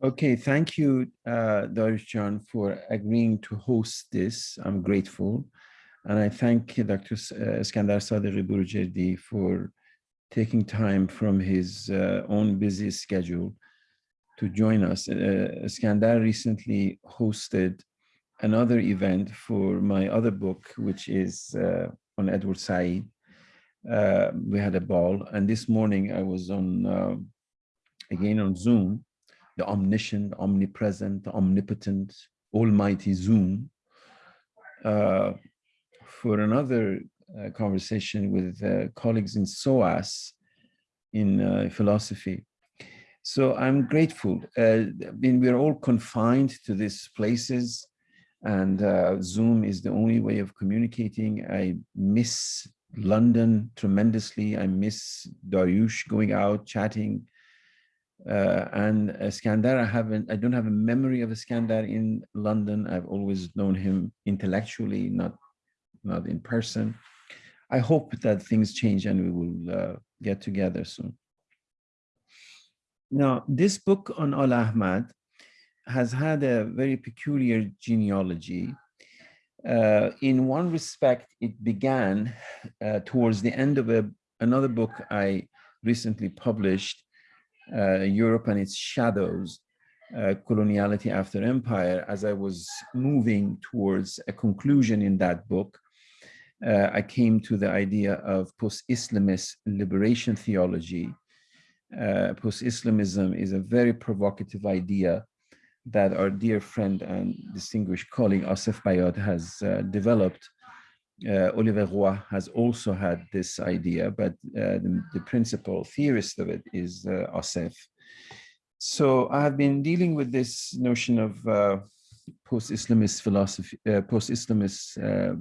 Okay, thank you, uh, John, for agreeing to host this. I'm grateful. And I thank Dr. Skandar Iskandar Sadeghi Burujerdi for taking time from his uh, own busy schedule to join us. Uh, Iskandar recently hosted another event for my other book, which is uh, on Edward Said. Uh, we had a ball, and this morning I was on, uh, again on Zoom, the omniscient, omnipresent, omnipotent, almighty Zoom uh, for another uh, conversation with uh, colleagues in SOAS in uh, philosophy. So I'm grateful. Uh, I mean, we're all confined to these places and uh, Zoom is the only way of communicating. I miss London tremendously. I miss Dariush going out, chatting, uh, and Iskandar, I haven't, I don't have a memory of Iskandar in London. I've always known him intellectually, not, not in person. I hope that things change and we will uh, get together soon. Now, this book on Al Ahmad has had a very peculiar genealogy. Uh, in one respect, it began uh, towards the end of a, another book I recently published uh, Europe and its shadows, uh, coloniality after empire, as I was moving towards a conclusion in that book, uh, I came to the idea of post-Islamist liberation theology. Uh, post-Islamism is a very provocative idea that our dear friend and distinguished colleague Asef Bayat has uh, developed uh, Olivier Roy has also had this idea, but uh, the, the, principal theorist of it is uh, Asef. So I have been dealing with this notion of uh, post-Islamist philosophy, uh, post-Islamist uh,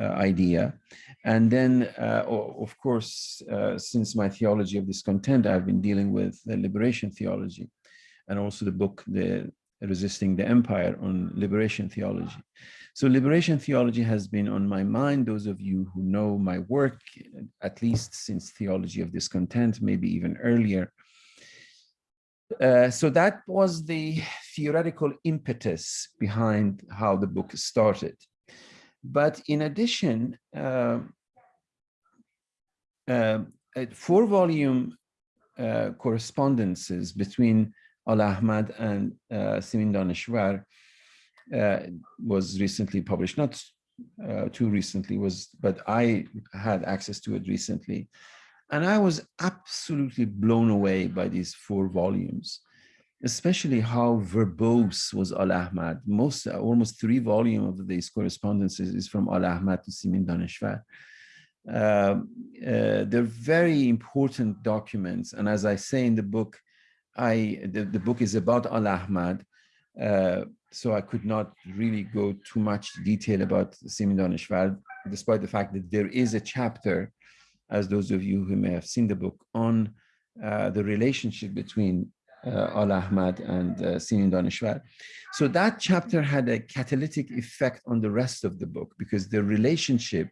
uh, idea. And then, of course, since my theology of discontent, I've been dealing with the liberation theology and also the book, the Resisting the Empire on liberation theology. So liberation theology has been on my mind. Those of you who know my work, at least since theology of discontent, maybe even earlier. Uh, so that was the theoretical impetus behind how the book started. But in addition, uh, uh, four volume uh, correspondences between Al Ahmad and uh, Simin Daneshvar uh, was recently published, not uh, too recently, was but I had access to it recently. And I was absolutely blown away by these four volumes, especially how verbose was Al-Ahmad. Most, almost three volumes of these correspondences is from Al-Ahmad to Simin Daneshvar. Uh, uh, they're very important documents. And as I say in the book, I the, the book is about Al-Ahmad. Uh, so I could not really go too much detail about Simin Daneshvar, despite the fact that there is a chapter, as those of you who may have seen the book, on uh, the relationship between uh, Al Ahmad and uh, Simin Daneshvar. So that chapter had a catalytic effect on the rest of the book because the relationship,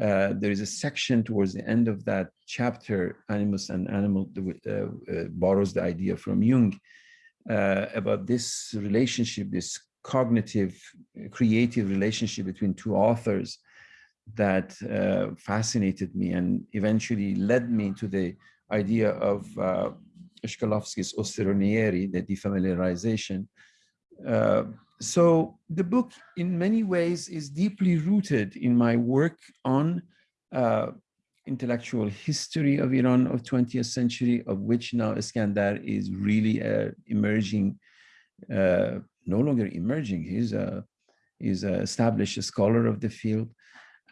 uh, there is a section towards the end of that chapter, Animus and Anima, uh, uh, borrows the idea from Jung, uh, about this relationship, this cognitive, creative relationship between two authors that uh, fascinated me and eventually led me to the idea of uh, Shklovsky's ostranenie, the defamiliarization. So the book in many ways is deeply rooted in my work on uh, intellectual history of Iran of 20th century, of which now Iskandar is really uh, emerging, uh, no longer emerging, he's a, he's an established scholar of the field.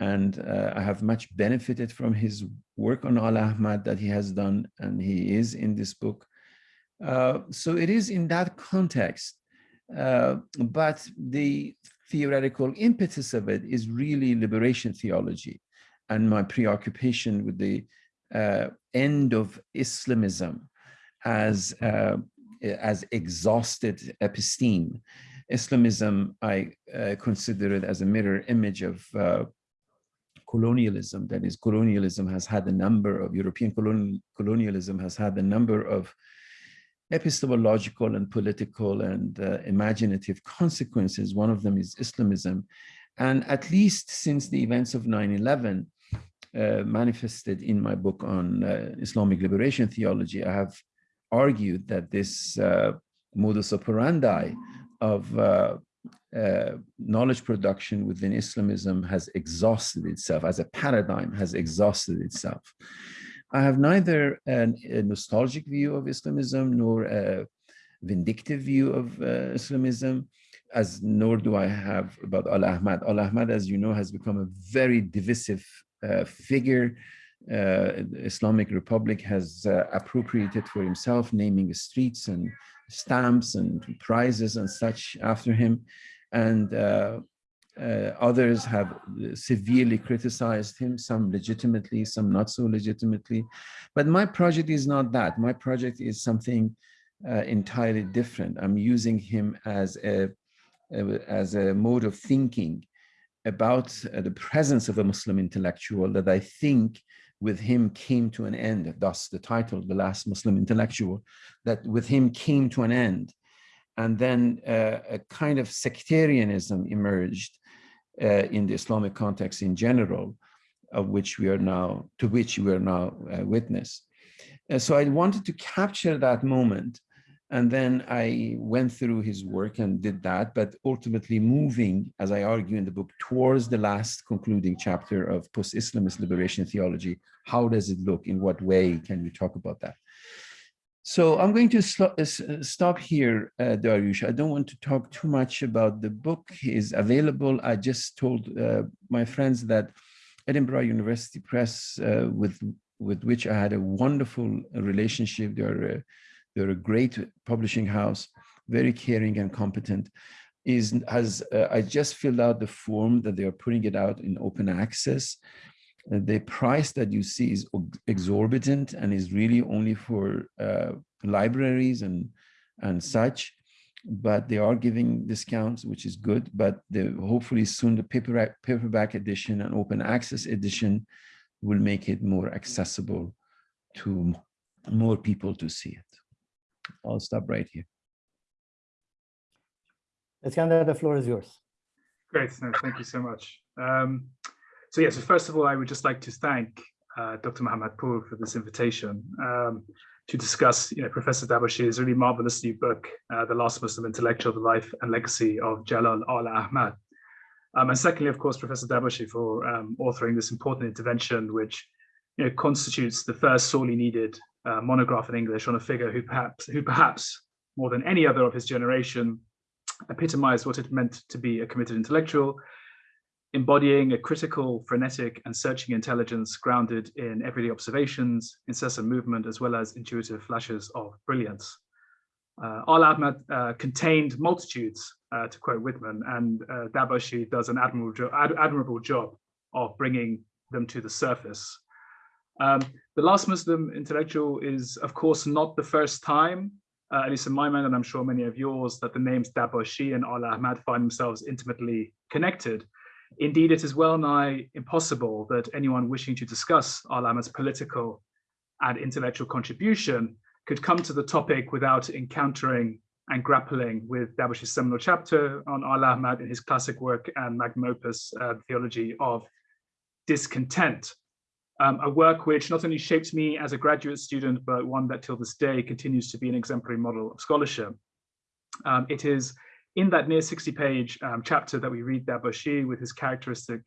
And uh, I have much benefited from his work on Al-Ahmad that he has done, and he is in this book. Uh, so it is in that context, uh, but the theoretical impetus of it is really liberation theology and my preoccupation with the uh, end of Islamism as uh, as exhausted episteme. Islamism, I uh, consider it as a mirror image of uh, colonialism. That is, colonialism has had a number of, European colonialism has had a number of epistemological and political and uh, imaginative consequences. One of them is Islamism. And at least since the events of 9-11 uh, manifested in my book on uh, Islamic liberation theology, I have argued that this uh, modus operandi of uh, uh, knowledge production within Islamism has exhausted itself as a paradigm has exhausted itself. I have neither an, a nostalgic view of Islamism nor a vindictive view of uh, Islamism, as nor do I have about Al-Ahmad. Al-Ahmad, as you know, has become a very divisive uh, figure. Uh, Islamic Republic has uh, appropriated for himself, naming streets and stamps and prizes and such after him. And uh, others have severely criticized him, some legitimately, some not so legitimately. But my project is not that. My project is something uh, entirely different. I'm using him as a, as a mode of thinking about uh, the presence of a Muslim intellectual that I think with him came to an end, thus the title, The Last Muslim Intellectual, that with him came to an end. And then uh, a kind of sectarianism emerged in the Islamic context in general, of which we are now, to which we are now uh, witness. Uh, so I wanted to capture that moment and then I went through his work and did that, but ultimately moving, as I argue in the book, towards the last concluding chapter of post-Islamist liberation theology. How does it look? In what way can we talk about that? So I'm going to stop here, uh, Dariush. I don't want to talk too much about the book is available. I just told uh, my friends that Edinburgh University Press, uh, with, with which I had a wonderful relationship, they're, uh, they're a great publishing house, very caring and competent, is has uh, I just filled out the form that they are putting it out in open access the price that you see is exorbitant and is really only for uh, libraries and and such but they are giving discounts which is good but the, hopefully soon the paperback paperback edition and open access edition will make it more accessible to more people to see it. I'll stop right here. Iskandar, the floor is yours. Great thank you so much. Um, so yeah, so first of all, I would just like to thank uh, Dr. Mohammad Poor for this invitation um, to discuss you know, Professor Dabashi's really marvelous new book, uh, The Last Muslim Intellectual, The Life and Legacy of Jalal al-Ahmad. Um, and secondly, of course, Professor Dabashi for um, authoring this important intervention, which you know, constitutes the first sorely needed uh, monograph in English on a figure who perhaps, who perhaps more than any other of his generation epitomized what it meant to be a committed intellectual embodying a critical, frenetic, and searching intelligence grounded in everyday observations, incessant movement, as well as intuitive flashes of brilliance. Uh, Al-Ahmad uh, contained multitudes, uh, to quote Whitman, and uh, Dabashi does an admirable, jo ad admirable job of bringing them to the surface. Um, the last Muslim intellectual is, of course, not the first time, uh, at least in my mind, and I'm sure many of yours, that the names Dabashi and Al-Ahmad find themselves intimately connected. Indeed, it is well nigh impossible that anyone wishing to discuss Al-Ahmad's political and intellectual contribution could come to the topic without encountering and grappling with Dabash's seminal chapter on Al-Ahmad in his classic work and magnum opus, uh, Theology of Discontent, um, a work which not only shaped me as a graduate student, but one that till this day continues to be an exemplary model of scholarship. Um, it is in that near 60 page um, chapter that we read Dabashi with his characteristic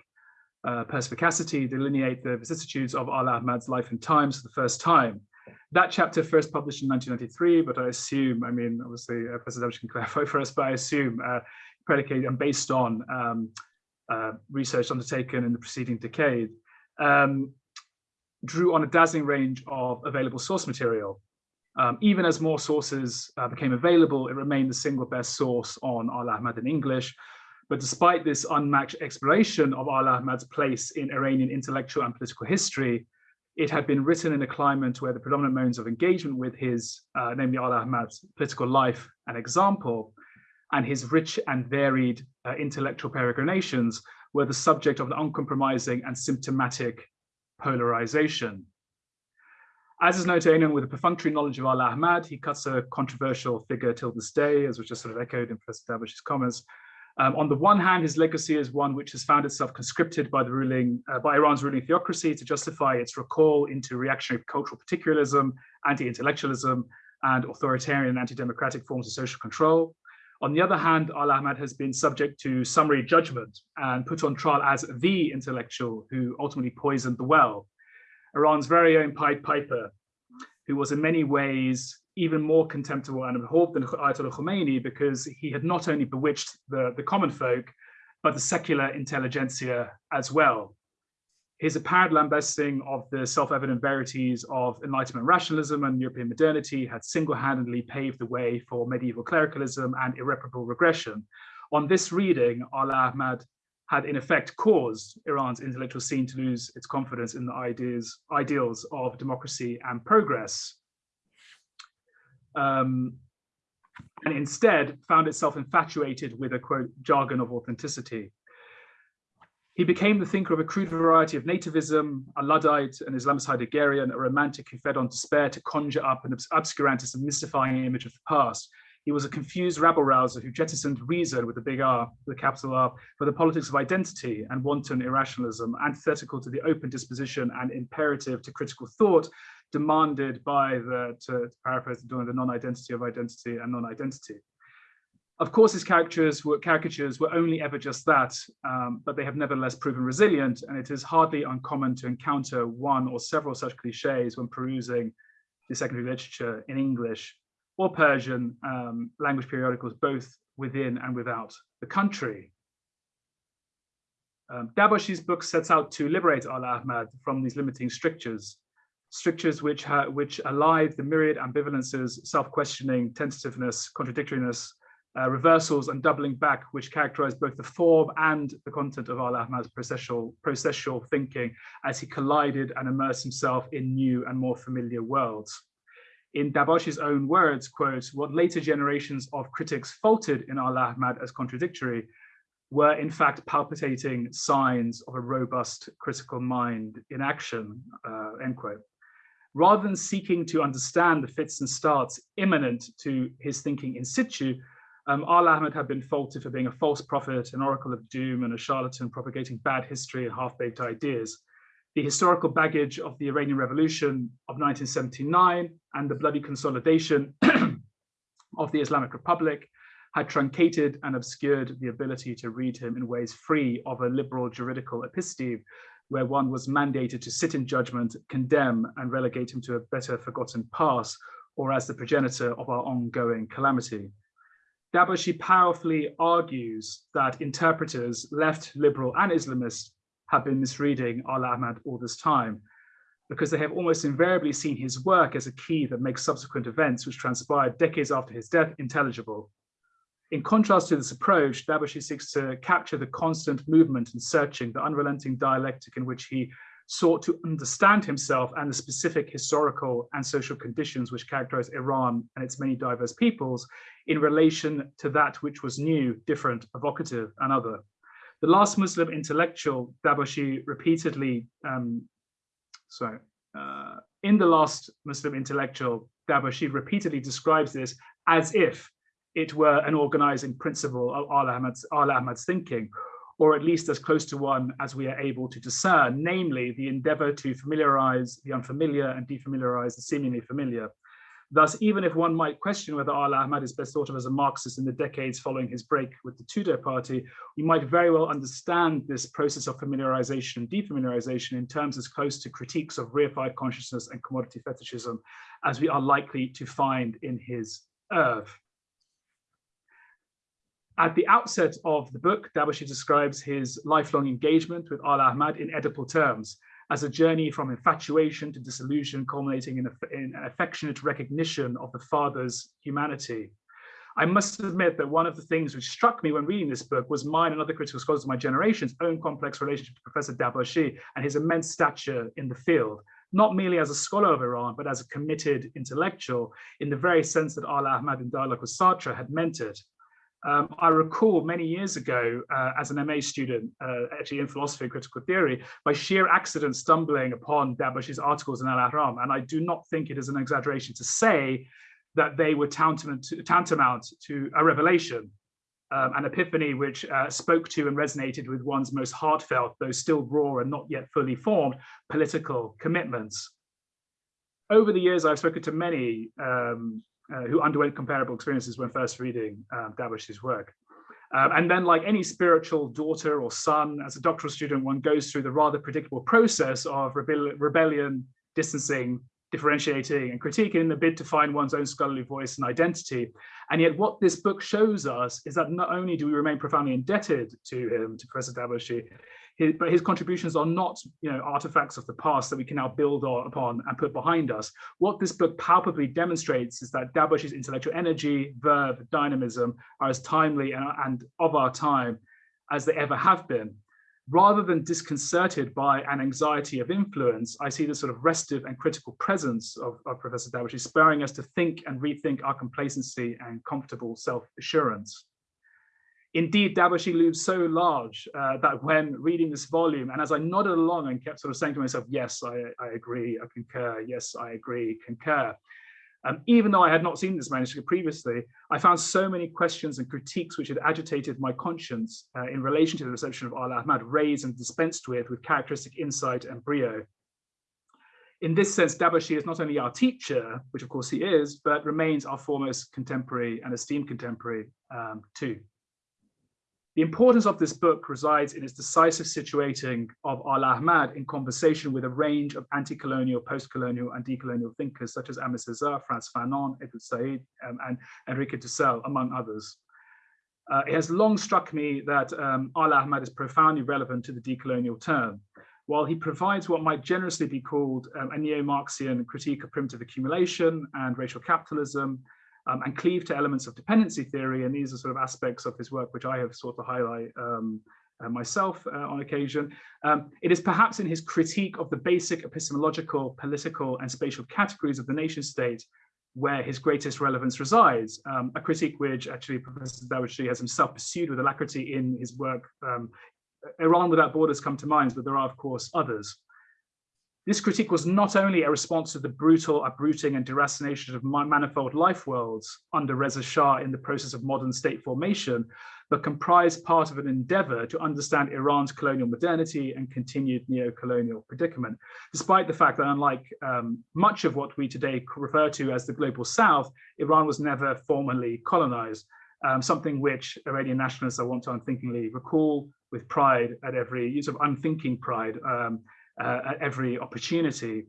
uh, perspicacity delineate the vicissitudes of Al-Ahmad's life and times for the first time. That chapter first published in 1993, but I assume, I mean, obviously uh, Professor Dabashi can clarify for us, but I assume uh, predicated and based on um, uh, research undertaken in the preceding decade, um, drew on a dazzling range of available source material um, even as more sources uh, became available, it remained the single best source on Al-Ahmad in English. But despite this unmatched exploration of Al-Ahmad's place in Iranian intellectual and political history, it had been written in a climate where the predominant modes of engagement with his, uh, namely Al-Ahmad's political life and example, and his rich and varied uh, intellectual peregrinations were the subject of an uncompromising and symptomatic polarization. As is anyone with a perfunctory knowledge of Al Ahmad, he cuts a controversial figure till this day, as was just sort of echoed in Professor Dabashi's comments. Um, on the one hand, his legacy is one which has found itself conscripted by the ruling, uh, by Iran's ruling theocracy to justify its recall into reactionary cultural particularism, anti-intellectualism, and authoritarian anti-democratic forms of social control. On the other hand, Al Ahmad has been subject to summary judgment and put on trial as the intellectual who ultimately poisoned the well. Iran's very own Pied Piper, who was in many ways even more contemptible and abhorred than Ayatollah Khomeini because he had not only bewitched the, the common folk, but the secular intelligentsia as well. His apparent lambasting of the self-evident verities of Enlightenment rationalism and European modernity had single-handedly paved the way for medieval clericalism and irreparable regression. On this reading, Al Ahmad had in effect caused Iran's intellectual scene to lose its confidence in the ideas, ideals of democracy and progress um, and instead found itself infatuated with a quote jargon of authenticity. He became the thinker of a crude variety of nativism, a Luddite, an Islamist Heideggerian, a romantic who fed on despair to conjure up an obscurantist and mystifying image of the past. He was a confused rabble-rouser who jettisoned reason with a big R, a capital R, for the politics of identity and wanton irrationalism, antithetical to the open disposition and imperative to critical thought demanded by the, to, to paraphrase doing the non-identity of identity and non-identity. Of course, his caricatures were, caricatures were only ever just that, um, but they have nevertheless proven resilient, and it is hardly uncommon to encounter one or several such cliches when perusing the secondary literature in English or Persian um, language periodicals, both within and without the country. Um, Dabashi's book sets out to liberate Al Ahmad from these limiting strictures strictures which, which alive the myriad ambivalences, self-questioning, tentativeness, contradictoriness, uh, reversals and doubling back, which characterize both the form and the content of Al Ahmad's processual, processual thinking as he collided and immersed himself in new and more familiar worlds. In Dabashi's own words, quote, what later generations of critics faulted in Al Ahmad as contradictory were in fact palpitating signs of a robust critical mind in action, uh, end quote rather than seeking to understand the fits and starts imminent to his thinking in situ, um, Al Ahmad had been faulted for being a false prophet, an oracle of doom, and a charlatan propagating bad history and half-baked ideas. The historical baggage of the Iranian Revolution of 1979 and the bloody consolidation of the Islamic Republic had truncated and obscured the ability to read him in ways free of a liberal juridical episteme where one was mandated to sit in judgment, condemn, and relegate him to a better forgotten past, or as the progenitor of our ongoing calamity. Dabashi powerfully argues that interpreters, left, liberal, and Islamist, have been misreading Al Ahmad all this time, because they have almost invariably seen his work as a key that makes subsequent events which transpired decades after his death intelligible. In contrast to this approach, Dabashi seeks to capture the constant movement and searching, the unrelenting dialectic in which he sought to understand himself and the specific historical and social conditions which characterize Iran and its many diverse peoples in relation to that which was new, different, evocative, and other. The last Muslim intellectual, Dabashi repeatedly, um, sorry, uh, in the last Muslim intellectual, Dabashi repeatedly describes this as if it were an organizing principle of Al Ahmad's, Al Ahmad's thinking, or at least as close to one as we are able to discern, namely the endeavor to familiarize the unfamiliar and defamiliarize the seemingly familiar. Thus, even if one might question whether Al Ahmad is best thought of as a Marxist in the decades following his break with the Tudeh party, we might very well understand this process of familiarization and defamiliarization in terms as close to critiques of reified consciousness and commodity fetishism as we are likely to find in his oeuvre. At the outset of the book, Dabashi describes his lifelong engagement with Al Ahmad in Oedipal terms, as a journey from infatuation to disillusion, culminating in, a, in an affectionate recognition of the father's humanity. I must admit that one of the things which struck me when reading this book was mine and other critical scholars of my generation's own complex relationship to Professor Dabashi and his immense stature in the field, not merely as a scholar of Iran, but as a committed intellectual in the very sense that Al Ahmad dialogue with Sartre had meant it. Um, I recall many years ago uh, as an MA student, uh, actually in philosophy and critical theory, by sheer accident stumbling upon Dabashi's articles in Al-Ahram. And I do not think it is an exaggeration to say that they were tantamount to, tantamount to a revelation, um, an epiphany which uh, spoke to and resonated with one's most heartfelt, though still raw and not yet fully formed, political commitments. Over the years, I've spoken to many um, uh, who underwent comparable experiences when first reading um, work. Um, and then like any spiritual daughter or son, as a doctoral student, one goes through the rather predictable process of rebellion, rebellion distancing, differentiating and critiquing in the bid to find one's own scholarly voice and identity. And yet what this book shows us is that not only do we remain profoundly indebted to him, to Professor Dabashi, his, but his contributions are not you know, artifacts of the past that we can now build on, upon and put behind us. What this book palpably demonstrates is that Dabashi's intellectual energy, verve, dynamism are as timely and, and of our time as they ever have been. Rather than disconcerted by an anxiety of influence, I see the sort of restive and critical presence of, of Professor Dabashi spurring us to think and rethink our complacency and comfortable self-assurance. Indeed, Dabashi looms so large uh, that when reading this volume, and as I nodded along and kept sort of saying to myself, yes, I, I agree, I concur, yes, I agree, concur. Um, even though I had not seen this manuscript previously, I found so many questions and critiques which had agitated my conscience uh, in relation to the reception of Al-Ahmad raised and dispensed with with characteristic insight and brio. In this sense, Dabashi is not only our teacher, which of course he is, but remains our foremost contemporary and esteemed contemporary um, too. The importance of this book resides in its decisive situating of Al-Ahmad in conversation with a range of anti-colonial, post-colonial and decolonial thinkers such as Aimé Césaire, Frantz Fanon, Edward Said um, and Enrique Dussel, among others. Uh, it has long struck me that um, Al-Ahmad is profoundly relevant to the decolonial term. While he provides what might generously be called um, a neo-Marxian critique of primitive accumulation and racial capitalism, um, and cleave to elements of dependency theory. And these are sort of aspects of his work which I have sought to highlight um, uh, myself uh, on occasion. Um, it is perhaps in his critique of the basic epistemological, political and spatial categories of the nation state where his greatest relevance resides, um, a critique which actually Professor Dabashi has himself pursued with alacrity in his work. Um, Iran Without Borders come to mind, but there are of course others. This critique was not only a response to the brutal uprooting and deracination of manifold life worlds under Reza Shah in the process of modern state formation, but comprised part of an endeavor to understand Iran's colonial modernity and continued neo-colonial predicament, despite the fact that unlike um, much of what we today refer to as the global south, Iran was never formally colonized, um, something which Iranian nationalists I want to unthinkingly recall with pride at every use of unthinking pride um, uh, at every opportunity.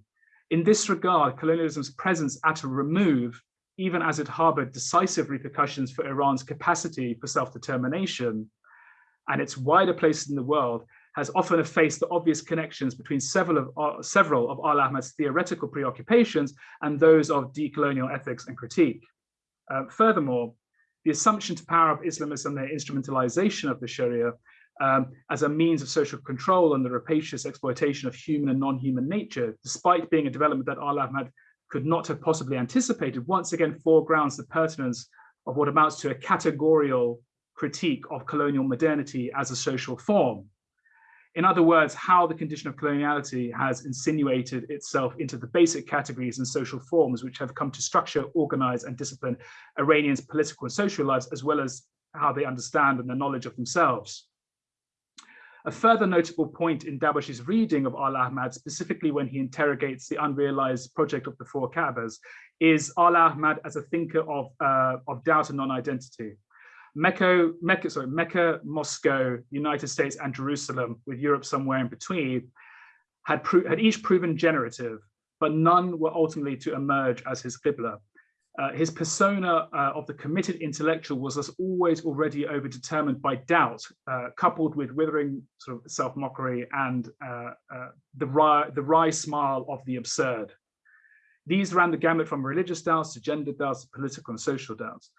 In this regard, colonialism's presence at a remove, even as it harbored decisive repercussions for Iran's capacity for self-determination and its wider place in the world, has often effaced the obvious connections between several of, uh, several of Al-Ahmad's theoretical preoccupations and those of decolonial ethics and critique. Uh, furthermore, the assumption to power of Islamism and their instrumentalization of the Sharia um, as a means of social control and the rapacious exploitation of human and non-human nature, despite being a development that Al-Ahmad could not have possibly anticipated, once again foregrounds the pertinence of what amounts to a categorical critique of colonial modernity as a social form. In other words, how the condition of coloniality has insinuated itself into the basic categories and social forms which have come to structure, organize, and discipline Iranians' political and social lives, as well as how they understand and the knowledge of themselves. A further notable point in Dabashi's reading of Al-Ahmad, specifically when he interrogates the unrealized project of the four Kaabas, is Al-Ahmad as a thinker of, uh, of doubt and non-identity. Mecca, Mecca, sorry, Mecca, Moscow, United States, and Jerusalem, with Europe somewhere in between, had, had each proven generative, but none were ultimately to emerge as his Qibla. Uh, his persona uh, of the committed intellectual was thus always already overdetermined by doubt, uh, coupled with withering sort of self-mockery and uh, uh, the, wry, the wry smile of the absurd. These ran the gamut from religious doubts to gender doubts to political and social doubts.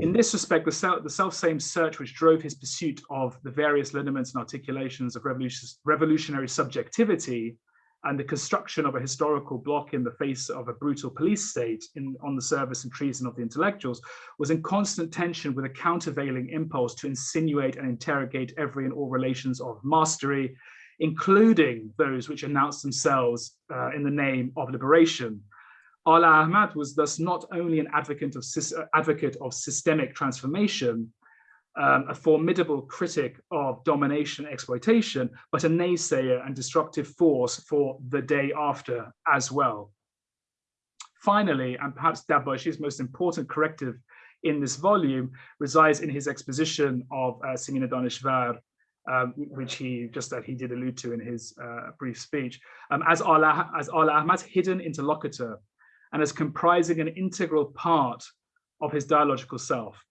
In this respect, the, self, the self-same search which drove his pursuit of the various lineaments and articulations of revolution, revolutionary subjectivity and the construction of a historical bloc in the face of a brutal police state in, on the service and treason of the intellectuals was in constant tension with a countervailing impulse to insinuate and interrogate every and all relations of mastery, including those which announced themselves uh, in the name of liberation. Ala Ahmad was thus not only an advocate of, advocate of systemic transformation, um, a formidable critic of domination exploitation, but a naysayer and destructive force for the day after as well. Finally, and perhaps Dabashi's most important corrective in this volume resides in his exposition of uh, Simina um, which he just that he did allude to in his uh, brief speech, um, as Ala as Ala Ahmad's hidden interlocutor and as comprising an integral part of his dialogical self.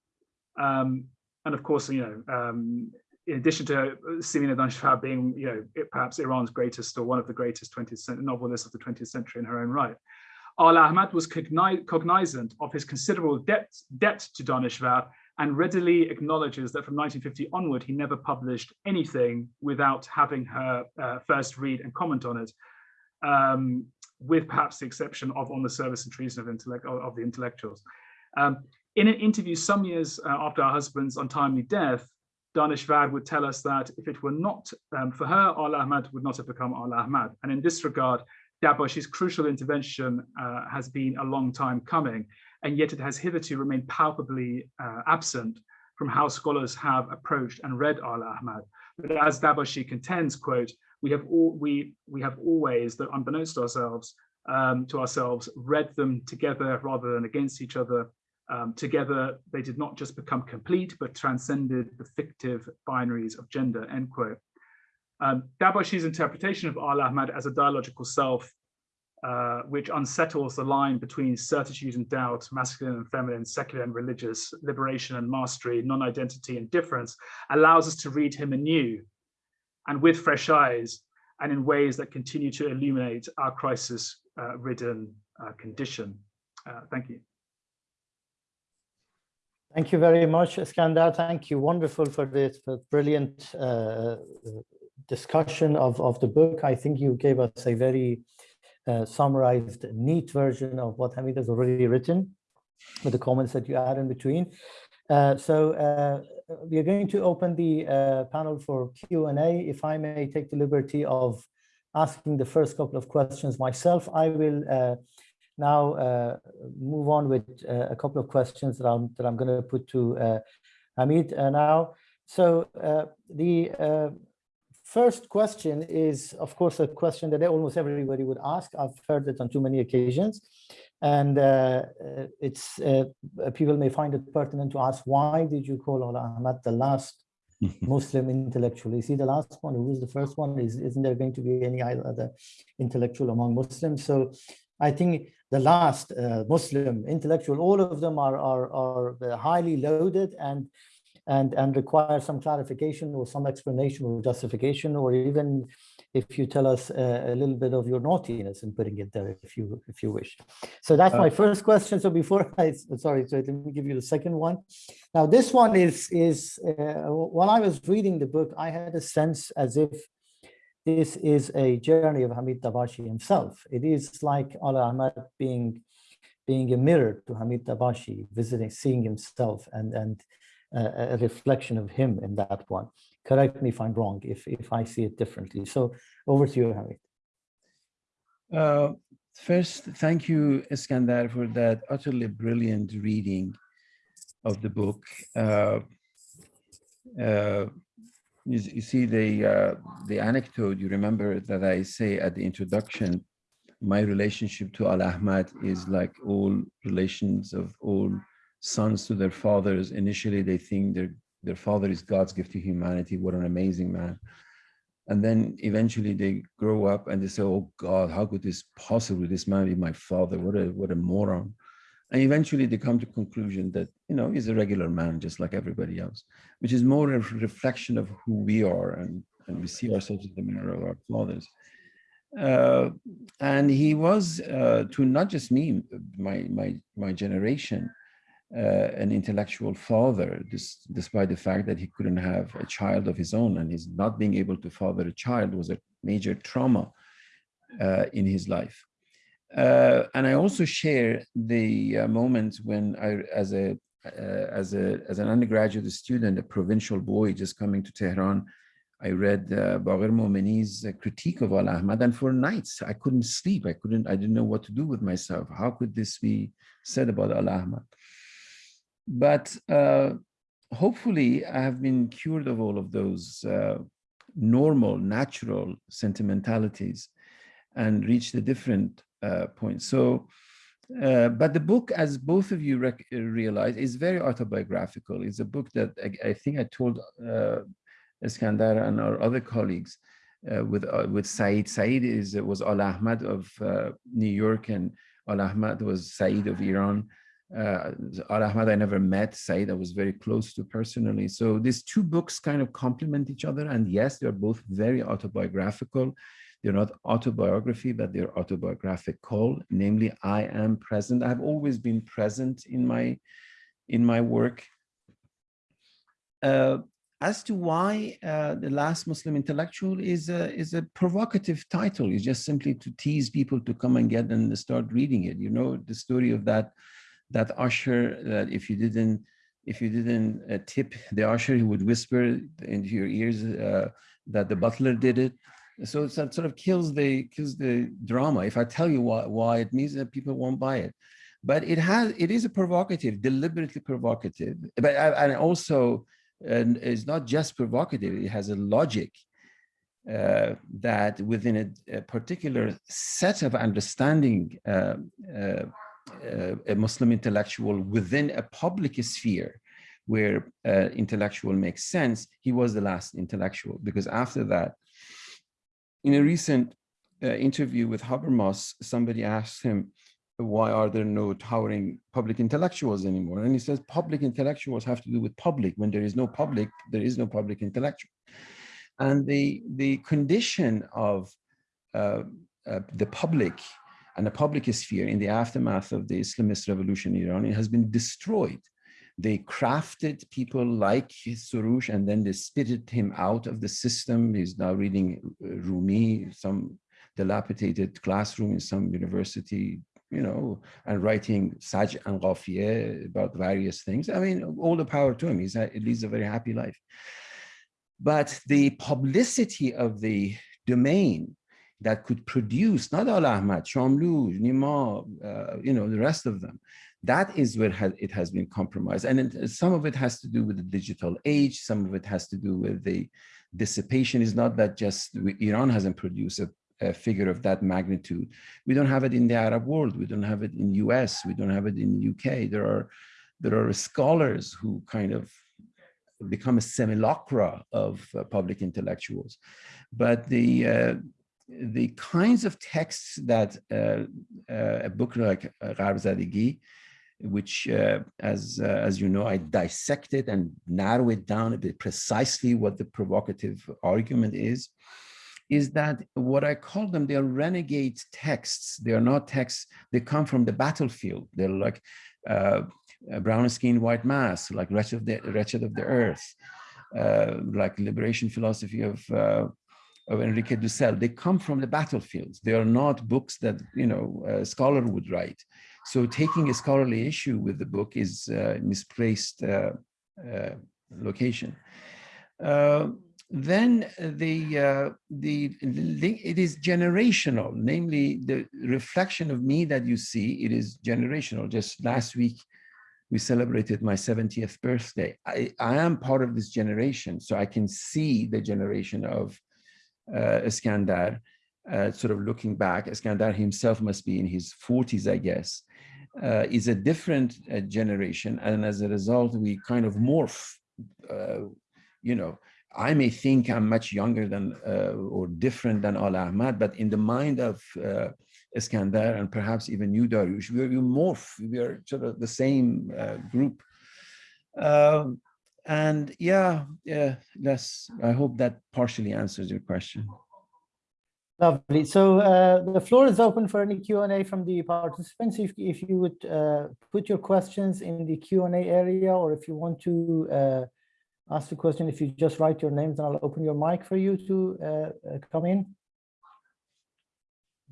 Um, and of course, you know, um, in addition to Simina Daneshvar being, you know, perhaps Iran's greatest or one of the greatest 20th century novelists of the 20th century in her own right, Al Ahmad was cognizant of his considerable debt, debt to Daneshvar and readily acknowledges that from 1950 onward, he never published anything without having her uh, first read and comment on it, um, with perhaps the exception of On the Service and Treason of, intellect, of the Intellectuals. Um, in an interview some years uh, after her husband's untimely death, Daneshvar would tell us that if it were not um, for her, Al Ahmad would not have become Al Ahmad. And in this regard, Dabashi's crucial intervention uh, has been a long time coming, and yet it has hitherto remained palpably uh, absent from how scholars have approached and read Al Ahmad. But as Dabashi contends, quote, we have all we we have always, that unbeknownst to ourselves, um, to ourselves, read them together rather than against each other, um, together, they did not just become complete, but transcended the fictive binaries of gender, end quote. Um, Dabashi's interpretation of Al Ahmad as a dialogical self, uh, which unsettles the line between certitude and doubt, masculine and feminine, secular and religious, liberation and mastery, non-identity and difference, allows us to read him anew and with fresh eyes and in ways that continue to illuminate our crisis-ridden uh, uh, condition. Uh, thank you. Thank you very much, Iskandar. Thank you. Wonderful for this for brilliant uh, discussion of, of the book. I think you gave us a very uh, summarized, neat version of what Hamid has already written with the comments that you add in between. Uh, so uh, we are going to open the uh, panel for Q&A. If I may take the liberty of asking the first couple of questions myself, I will uh, now uh, move on with uh, a couple of questions that I'm, that I'm going to put to uh, Hamid now. So the first question is, of course, a question that almost everybody would ask. I've heard it on too many occasions. And uh, it's uh, people may find it pertinent to ask, why did you call Ala Ahmad the last Muslim intellectual? Is he the last one? Who was the first one? Is, isn't there going to be any other intellectual among Muslims? So I think the last uh, Muslim intellectual, all of them are, are, are highly loaded and, and, and require some clarification or some explanation or justification, or even if you tell us uh, a little bit of your naughtiness in putting it there, if you if you wish. So that's uh, my first question. So before I, sorry, so let me give you the second one. Now this one is, is uh, while I was reading the book, I had a sense as if this is a journey of Hamid Dabashi himself. It is like Ala Ahmad being being a mirror to Hamid Dabashi, visiting, seeing himself and, and uh, a reflection of him in that one. Correct me if I'm wrong, if, if I see it differently. So over to you, Hamid. Uh, first, thank you, Iskandar, for that utterly brilliant reading of the book. Uh, uh, you, you see the uh, the anecdote you remember that I say at the introduction my relationship to Al Ahmad is like all relations of all sons to their fathers. Initially they think their their father is God's gift to humanity. What an amazing man. And then eventually they grow up and they say oh God how could this possibly this man be my father? What a what a moron and eventually they come to conclusion that, you know, he's a regular man, just like everybody else, which is more a reflection of who we are and, and we see ourselves in the mirror of our fathers. Uh, and he was uh, to not just me, my, my, my generation, uh, an intellectual father, this, despite the fact that he couldn't have a child of his own and his not being able to father a child was a major trauma uh, in his life. Uh, and I also share the uh, moment when I, as a uh, as a as an undergraduate student, a provincial boy just coming to Tehran, I read uh, Baqir Momini's uh, critique of Al Ahmad, and for nights I couldn't sleep. I couldn't. I didn't know what to do with myself. How could this be said about Al Ahmad? But uh, hopefully, I have been cured of all of those uh, normal, natural sentimentalities, and reached a different uh, point. So. Uh, but the book, as both of you realize, is very autobiographical. It's a book that I, I think I told uh, Iskandar and our other colleagues uh, with uh, with Said. Said is was Al Ahmad of uh, New York, and Al Ahmad was Said of Iran. Uh, Al Ahmad I never met. Said I was very close to personally. So these two books kind of complement each other, and yes, they're both very autobiographical. They're not autobiography, but they're autobiographical. Namely, I am present. I've always been present in my in my work. Uh, as to why uh, the last Muslim intellectual is a, is a provocative title. It's just simply to tease people to come and get and start reading it. You know, the story of that, that usher that if you didn't, if you didn't uh, tip the usher, he would whisper into your ears uh, that the butler did it. So it sort of kills the kills the drama. If I tell you why, why it means that people won't buy it. But it has it is a provocative deliberately provocative. But uh, and also and it's not just provocative, it has a logic uh, that within a, a, particular set of understanding uh, uh, uh a Muslim intellectual within a public sphere where uh, intellectual makes sense, he was the last intellectual. Because after that, in a recent uh, interview with Habermas, somebody asked him, why are there no towering public intellectuals anymore? And he says public intellectuals have to do with public. When there is no public, there is no public intellectual. And the, the condition of uh, uh, the public and the public sphere in the aftermath of the Islamist revolution in Iran, it has been destroyed. They crafted people like Soroush and then they spitted him out of the system. He's now reading uh, Rumi, some dilapidated classroom in some university you know, and writing Saj and Ghafiye about various things. I mean, all the power to him. He's he leads a very happy life. But the publicity of the domain that could produce not Al Ahmad, Shamlu, Nima, uh, you know, the rest of them, that is where it has been compromised. And some of it has to do with the digital age. Some of it has to do with the dissipation. Is not that just Iran hasn't produced a a figure of that magnitude. We don't have it in the Arab world. We don't have it in US. We don't have it in the UK. There are, there are scholars who kind of become a simulacra of uh, public intellectuals. But the, uh, the kinds of texts that uh, uh a book like uh, Gharb Zadegi, which, uh, as, as you know, I dissected and narrow it down a bit precisely what the provocative argument is, is that what I call them, they are renegade texts. They are not texts, they come from the battlefield. They're like uh, brown skin, white mass, like Wretched of the, Wretched of the Earth, uh, like liberation philosophy of, uh, of Enrique Dussel. They come from the battlefields. They are not books that, you know, a scholar would write. So taking a scholarly issue with the book is misplaced uh, uh, location. Uh, then the, uh, the it is generational, namely the reflection of me that you see, it is generational. Just last week, we celebrated my 70th birthday. I, I am part of this generation, so I can see the generation of uh, Iskandar, uh, sort of looking back. Iskandar himself must be in his 40s, I guess, uh, is a different uh, generation. And as a result, we kind of morph, uh, you know, I may think I'm much younger than uh, or different than Al Ahmad, but in the mind of uh, Iskandar and perhaps even you, Dariush, we you morph. We are sort of the same uh, group. Um, and yeah, yeah, that's. I hope that partially answers your question. Lovely. So uh, the floor is open for any Q&A from the participants. If, if you would uh, put your questions in the Q&A area, or if you want to uh, ask a question. If you just write your names, and I'll open your mic for you to uh, uh, come in.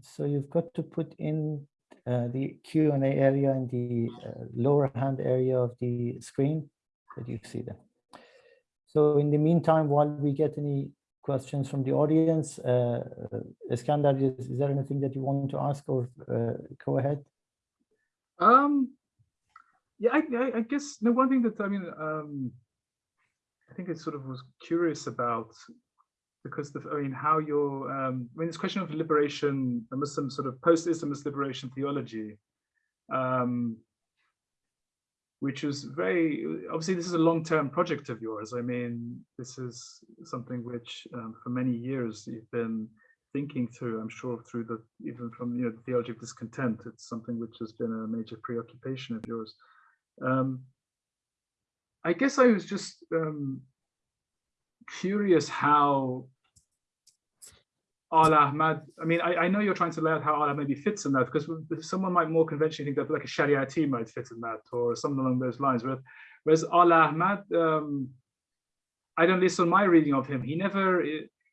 so you've got to put in uh, the Q&A area in the lower hand area of the screen that you see there. So in the meantime, while we get any questions from the audience, uh, Iskandar, is, is there anything that you want to ask or uh, go ahead? Um, yeah, I, I, I guess the one thing that I mean, um, I think it sort of was curious about because the, I mean, how you're, um, I mean, this question of liberation, the Muslim sort of post-Islamist liberation theology, um, which was very, obviously this is a long-term project of yours. I mean, this is something which um, for many years you've been thinking through, I'm sure through the, even from, you know, the theology of discontent, it's something which has been a major preoccupation of yours. Um, I guess I was just um, curious how Al Ahmad, I mean, I, I, know you're trying to lay out how Al maybe fits in that because someone might more conventionally think that like a Shariati might fit in that or something along those lines. Whereas, whereas Al Ahmad, um, I don't listen on my reading of him. He never,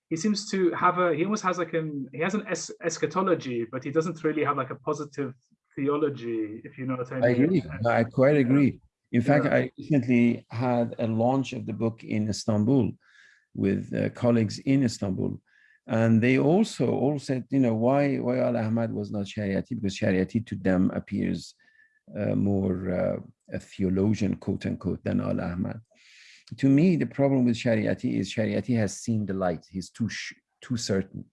he seems to have a, he almost has like an, he has an es eschatology, but he doesn't really have like a positive theology, if you know what I mean. I agree. I quite agree. In fact, yeah. I recently had a launch of the book in Istanbul with uh, colleagues in Istanbul. And they also all said, you know, why why Al Ahmad was not Shariati because Shariati to them appears uh, more uh, a theologian, quote unquote, than Al Ahmad. To me, the problem with Shariati is Shariati has seen the light. He's too too certain.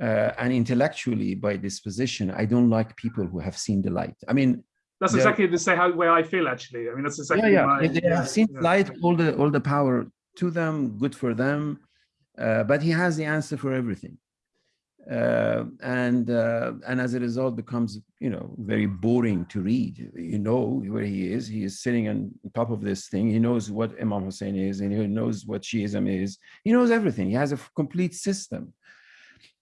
Uh, and intellectually, by disposition, I don't like people who have seen the light. I mean, that's exactly the same how way I feel. Actually, I mean, that's exactly yeah, yeah. My, they, have seen yeah. light. All the all the power to them, good for them. Uh, but he has the answer for everything. Uh, and uh, and as a result becomes you know very boring to read. You know where he is. He is sitting on top of this thing. He knows what imam hussein is and he knows what shiism is. He knows everything. He has a complete system.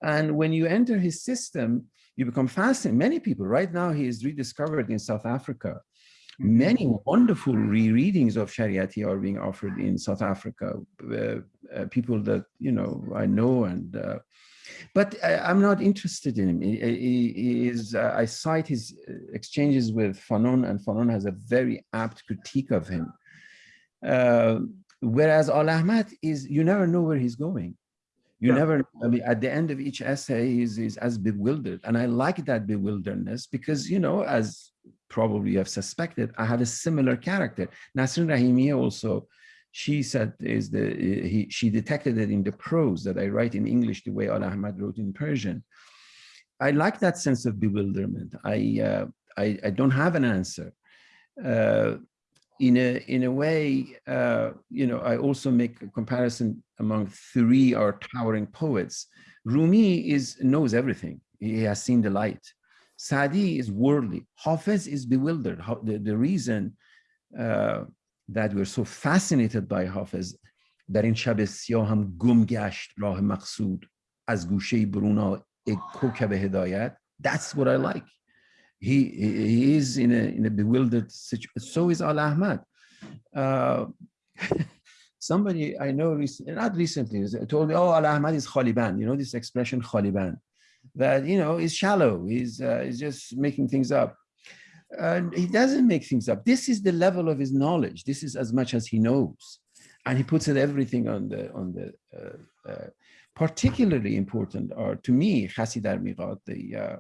And when you enter his system you become fascinated. Many people right now he is rediscovered in south africa Many wonderful rereadings of Shariati are being offered in South Africa. Uh, uh, people that you know I know, and uh, but I, am not interested in him. He, he, he is. Uh, I cite his uh, exchanges with Fanon, and Fanon has a very apt critique of him. Uh, whereas Al Ahmad is, you never know where he's going. You yeah. never, I mean, at the end of each essay, he's, he's as bewildered. And I like that bewilderedness because, you know, as probably you have suspected, I have a similar character. Nasrin Rahimi also, she said is the, he, she detected it in the prose that I write in English the way Al Ahmad wrote in Persian. I like that sense of bewilderment. I, uh, I, I, don't have an answer. Uh, in a in a way, uh, you know, I also make a comparison among three or towering poets. Rumi is knows everything. He has seen the light. Sadi is worldly. Hafiz is bewildered. The, the reason uh, that we're so fascinated by Hafiz در این شب سیاه هم گم گشت راه مقصود از گوشه برونا کوکب هدایت that's what I like he, he is in a, in a bewildered situation so is Al Ahmad. Uh, somebody I know not recently told me oh Al Ahmad is Khaliban. You know this expression Khaliban? That you know is shallow he's uh, is just making things up. And he doesn't make things up. This is the level of his knowledge. This is as much as he knows. And he puts it everything on the on the uh, uh, particularly important are to me Khasi dar Miqat, the uh,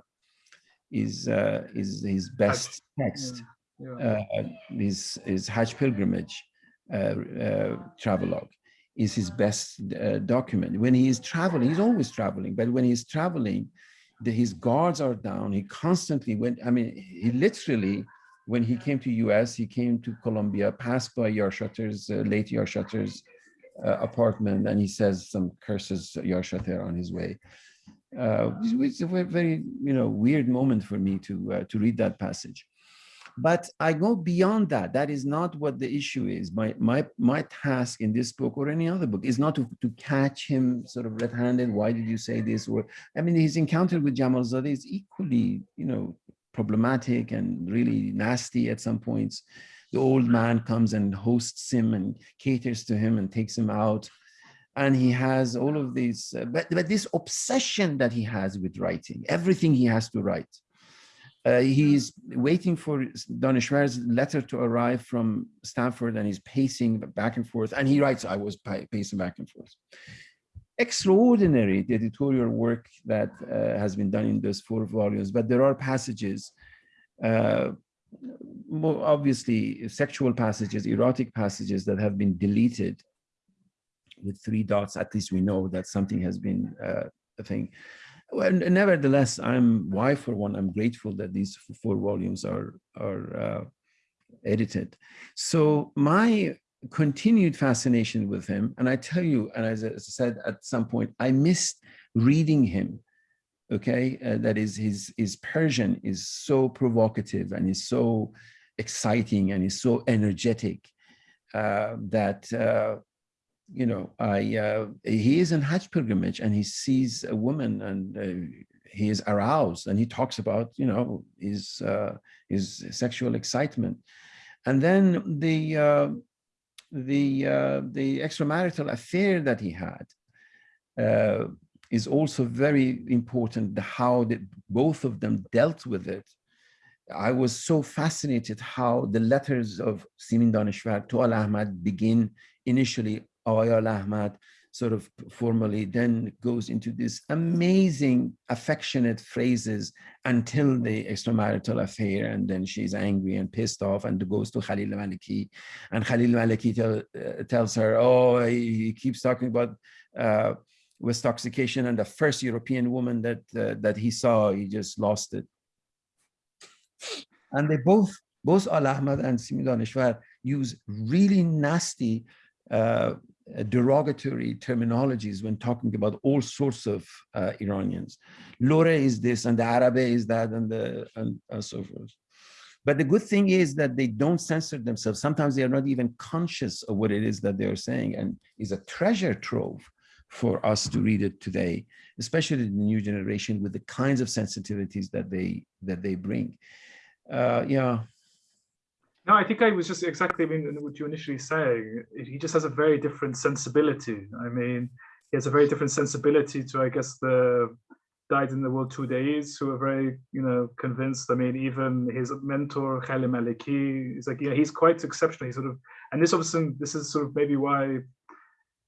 is uh, is his best text yeah, yeah. Uh, his his Hajj pilgrimage travelogue is his best uh, document. When he is traveling, he's always traveling, but when he's traveling, the, his guards are down. He constantly went, I mean, he literally, when he came to US, he came to Columbia, passed by Yarshater's, uh, late Yarshater's uh, apartment, and he says some curses Yarshater on his way. Uh, it's a very, you know, weird moment for me to, uh, to read that passage. But I go beyond that. That is not what the issue is. My, my, my task in this book or any other book is not to, to catch him sort of red-handed. Why did you say this? Or I mean, his encounter with Jamal Zadeh is equally, you know, problematic and really nasty at some points. The old man comes and hosts him and caters to him and takes him out. And he has all of these, uh, but, but this obsession that he has with writing, everything he has to write. Uh, he's waiting for Daneshvar's letter to arrive from Stanford and he's pacing back and forth and he writes, I was pacing back and forth. Extraordinary the editorial work that uh, has been done in those four volumes, but there are passages, uh, more obviously sexual passages, erotic passages that have been deleted with three dots, at least we know that something has been uh, a thing. Well, nevertheless, I'm why for one, I'm grateful that these four volumes are are uh, edited. So my continued fascination with him, and I tell you, and as I said at some point, I missed reading him. Okay, uh, that is his his Persian is so provocative and is so exciting and is so energetic uh, that uh, you know, I uh, he is in Hajj pilgrimage and he sees a woman and uh, he is aroused and he talks about, you know, his uh, his sexual excitement, and then the uh, the uh, the extramarital affair that he had uh, is also very important. How that both of them dealt with it. I was so fascinated how the letters of Simin Daneshvar to Al Ahmad begin initially Awayal Ahmad sort of formally then goes into this amazing affectionate phrases until the extramarital affair and then she's angry and pissed off and goes to Khalil Maliki. And Khalil Maliki tell, uh, tells her oh he, keeps talking about uh, Westoxication and the first European woman that uh, that he saw. He just lost it. And they both both Al Ahmad and Simin Daneshvar use really nasty uh, derogatory terminologies when talking about all sorts of uh, Iranians. Lore is this and the Arabe is that and, the, and, and so forth. But the good thing is that they don't censor themselves. Sometimes they are not even conscious of what it is that they are saying and is a treasure trove for us to read it today, especially the new generation with the kinds of sensitivities that they that they bring. Uh, yeah, no, I think I was just exactly I mean, what you initially saying. He just has a very different sensibility. I mean, he has a very different sensibility to, I guess, the died in the world two days who are very, you know, convinced. I mean, even his mentor, Khalil Maliki, is like, yeah, he's quite exceptional. He sort of, and this obviously, this is sort of maybe why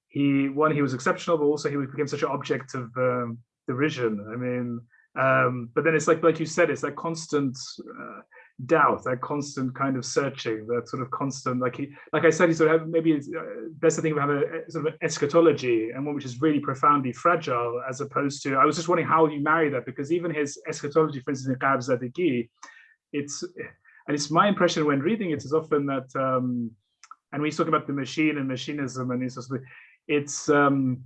he, one, he was exceptional, but also he became such an object of um, derision. I mean, um, but then it's like, like you said, it's like constant, uh, doubt, that constant kind of searching, that sort of constant, like he, like I said, he sort of maybe it's uh, best to think of have a, sort of an eschatology and one which is really profoundly fragile, as opposed to. I was just wondering how you marry that because even his eschatology, for instance, in Qab it's and it's my impression when reading it is often that, um, and we talk about the machine and machinism and it's just, it's um,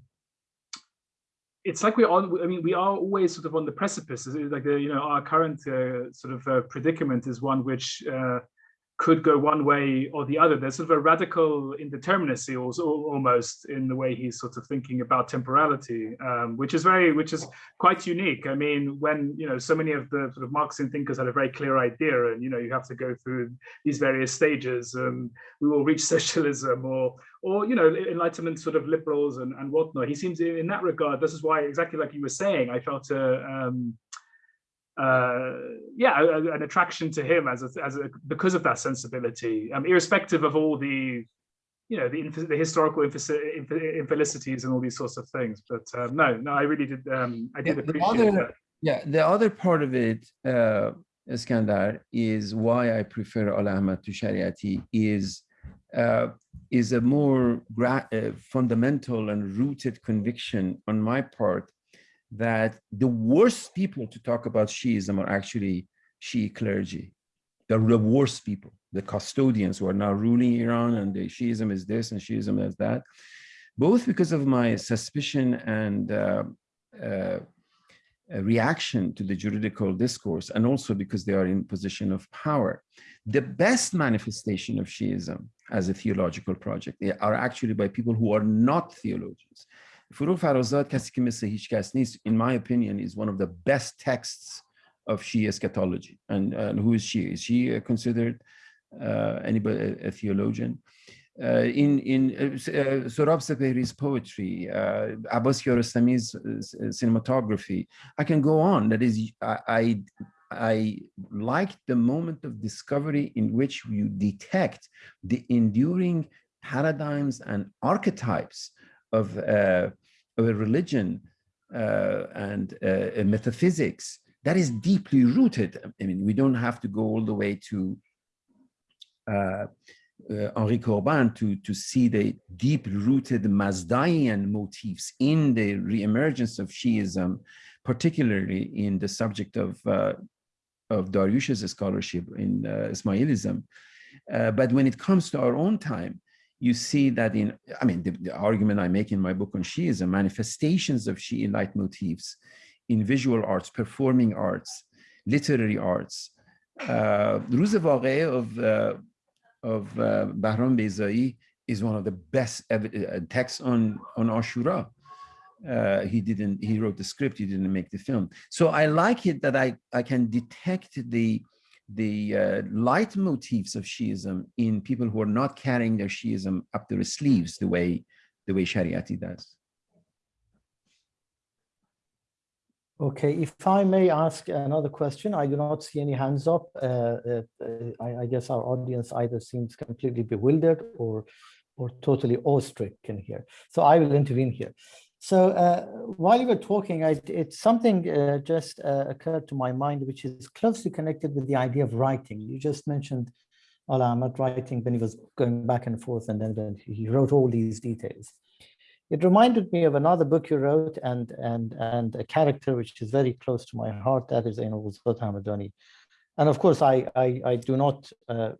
it's like we're on i mean we are always sort of on the precipice. Like the, you know our current uh, sort of uh, predicament is one which uh, could go one way or the other. There's sort of a radical indeterminacy almost in the way he's sort of thinking about temporality, um, which is very, which is quite unique. I mean, when, you know, so many of the sort of Marxian thinkers had a very clear idea and, you know, you have to go through these various stages and we will reach socialism or, or, you know, enlightenment sort of liberals and, and whatnot. He seems in that regard, this is why exactly like you were saying, I felt a, um, uh, yeah, an attraction to him as a, as a, because of that sensibility, um, irrespective of all the, you know, the, the historical infelicities and all these sorts of things. But uh, no, no, I really did. Um, I did yeah, appreciate other, that. Yeah, the other part of it, uh, Iskandar, is why I prefer Al Ahmad to Shariati is uh, is a more uh, fundamental and rooted conviction on my part that the worst people to talk about Shiism are actually Shi'i clergy. They're the worst people, the custodians who are now ruling Iran and the Shiism is this and Shiism is that, both because of my suspicion and uh, uh, reaction to the juridical discourse and also because they are in position of power. The best manifestation of Shiism as a theological project are actually by people who are not theologians. Forough Farrokhzad Kasikimisa Hishkas in my opinion, is one of the best texts of Shia eschatology. And, and who is she? Is she uh, considered uh, anybody a, theologian? Uh, in in uh, uh Sohrab Sepehri's poetry, uh, Abbas Kiarostami's uh, cinematography, I can go on. That is, I, I I liked the moment of discovery in which you detect the enduring paradigms and archetypes of, uh, of a religion uh, and uh, a metaphysics that is deeply rooted. I mean, we don't have to go all the way to uh, uh, Henri Corbin to, to see the deep-rooted Mazdaean motifs in the reemergence of Shiism, particularly in the subject of, uh, of Dariush's scholarship in Ismailism. But when it comes to our own time, you see that in, I mean, the, the, argument I make in my book on She is a manifestations of Shi'i leitmotifs in visual arts, performing arts, literary arts. Uh, Ruz of, uh, of uh, Bahram Bezai is one of the best uh, texts on, on Ashura. Uh, he didn't, he wrote the script, he didn't make the film. So I like it that I, I can detect the the uh, leitmotifs of Shiism in people who are not carrying their Shiism up their sleeves the way, the way Shariati does. Okay, if I may ask another question, I do not see any hands up. Uh, uh, I, I guess our audience either seems completely bewildered or, or totally awestricken here. So I will intervene here. So uh, while you were talking, I, something uh, just uh, occurred to my mind, which is closely connected with the idea of writing. You just mentioned Al Ahmad writing when he was going back and forth, and then he wrote all these details. It reminded me of another book you wrote and and and a character which is very close to my heart. That is Ain Ghuzat Hamadani. And of course, I I, I do not uh,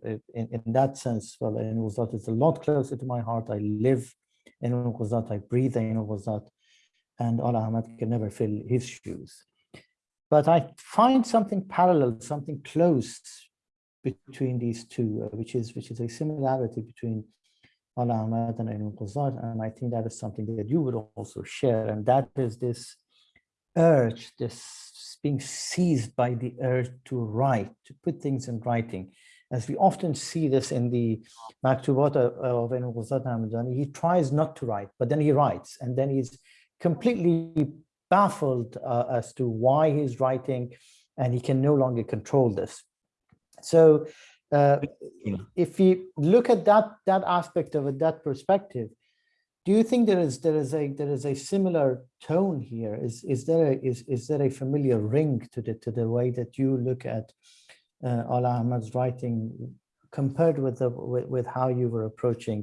in in that sense. Well, Ghuzat is a lot closer to my heart. I live in Ghuzat. I breathe in Ghuzat, and Al Ahmad can never fill his shoes. But I find something parallel, something close between these two, uh, which is which is a similarity between Al Ahmad and Ain Quzat, and I think that is something that you would also share, and that is this urge, this being seized by the urge to write, to put things in writing. As we often see this in the Maktubat of Ain Quzat Hamadani, he tries not to write, but then he writes, and then he's completely baffled uh, as to why he's writing, and he can no longer control this. So uh, if you look at that that aspect of it, that perspective, do you think there is there is a there is a similar tone here? Is is there a, is is there a familiar ring to the to the way that you look at uh, Al Ahmad's writing compared with the with, with how you were approaching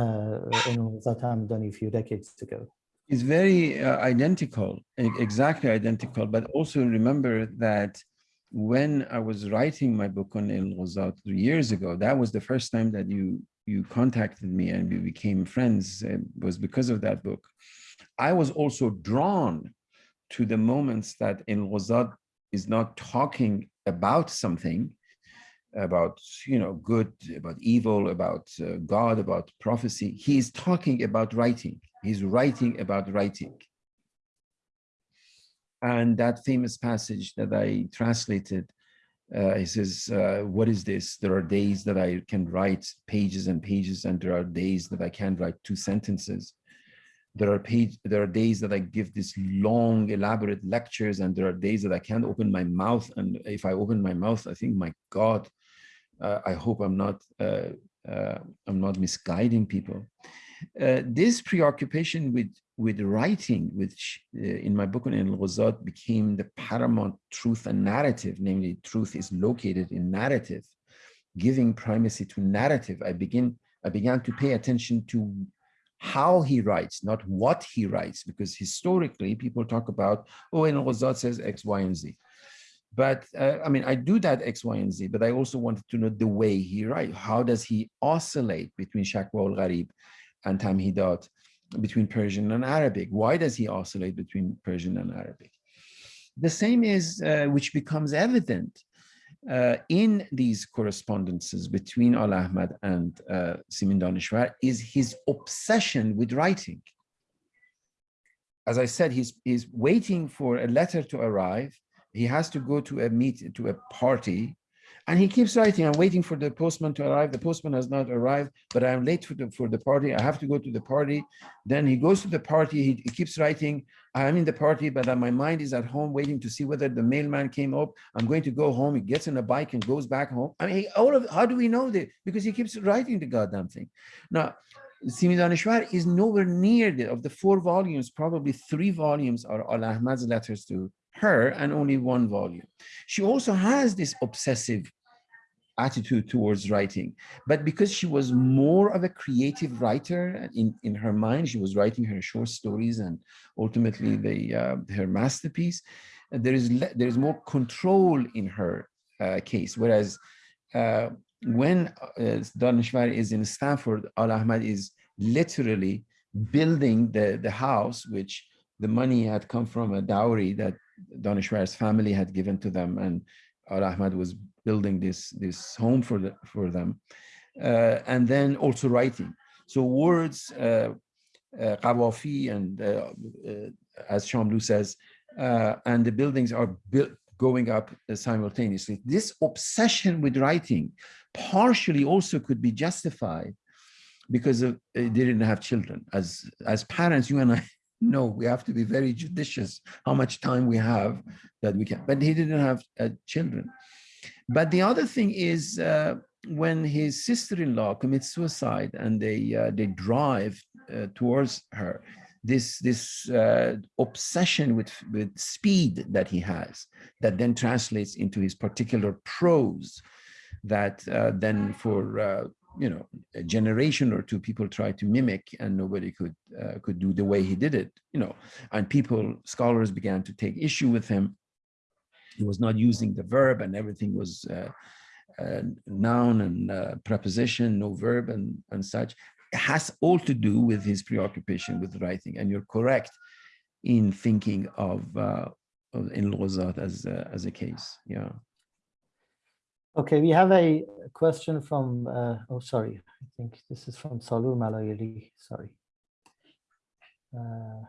uh, in Zatam done a few decades ago? It's very uh, identical, exactly identical. But also remember that when I was writing my book on El Ghazat three years ago, that was the first time that you you contacted me and we became friends. It was because of that book. I was also drawn to the moments that El Ghazat is not talking about something, about you know good, about evil, about uh, God, about prophecy. He is talking about writing. He's writing about writing. And that famous passage that I translated, uh, he says, uh, what is this? There are days that I can write pages and pages, and there are days that I can't write two sentences. There are page, there are days that I give these long, elaborate lectures, and there are days that I can't open my mouth. And if I open my mouth, I think, my God, uh, I hope I'm not, uh, uh, I'm not misguiding people. Uh, this preoccupation with with writing, which uh, in my book on El Ghazat became the paramount truth and narrative, namely truth is located in narrative, giving primacy to narrative. I begin, I began to pay attention to how he writes, not what he writes, because historically people talk about, oh, El Ghazat says X, Y, and Z. But uh, I mean, I do that X, Y, and Z, but I also wanted to know the way he writes. How does he oscillate between Shakwa al-Gharib and Tamhidat? between Persian and Arabic. Why does he oscillate between Persian and Arabic? The same is, uh, which becomes evident uh, in these correspondences between Al Ahmad and uh, Simin Daneshvar is his obsession with writing. As I said, he's, he's waiting for a letter to arrive. He has to go to a meet to a party, And he keeps writing, I'm waiting for the postman to arrive. The postman has not arrived, but I'm late for the, for the party. I have to go to the party. Then he goes to the party. He, he keeps writing, I'm in the party, but uh, my mind is at home waiting to see whether the mailman came up. I'm going to go home. He gets on a bike and goes back home. I mean, all of, how do we know that? Because he keeps writing the goddamn thing. Now, Simin Daneshvar is nowhere near the, of the four volumes, probably three volumes are Al Ahmad's letters to her and only one volume. She also has this obsessive attitude towards writing, but because she was more of a creative writer in, in her mind, she was writing her short stories and ultimately the, uh, her masterpiece, there is, there is more control in her uh, case, whereas uh, when uh, Daneshvar is in Stanford, Al Ahmad is literally building the, the house, which the money had come from a dowry that Daneshvar's family had given to them. And Al Ahmad was building this, this home for, the, for them. Uh, and then also writing. So words, uh, uh, and uh, uh, as Shamlu says, uh, and the buildings are built going up uh, simultaneously. This obsession with writing partially also could be justified because of, they didn't have children. As as parents, you and I know we have to be very judicious how much time we have that we can. But he didn't have uh, children. But the other thing is uh, when his sister-in-law commits suicide and they uh, they drive uh, towards her, this this uh, obsession with with speed that he has that then translates into his particular prose that uh, then for you know a generation or two people tried to mimic and nobody could uh, could do the way he did it you know. And people scholars began to take issue with him. He was not using the verb and everything was uh, uh, noun and preposition no verb and and such. It has all to do with his preoccupation with writing. And you're correct in thinking of uh, of in Lozat as as a case yeah Okay, we have a question from, uh, oh, sorry, I think this is from Salur Malayali, sorry. Uh,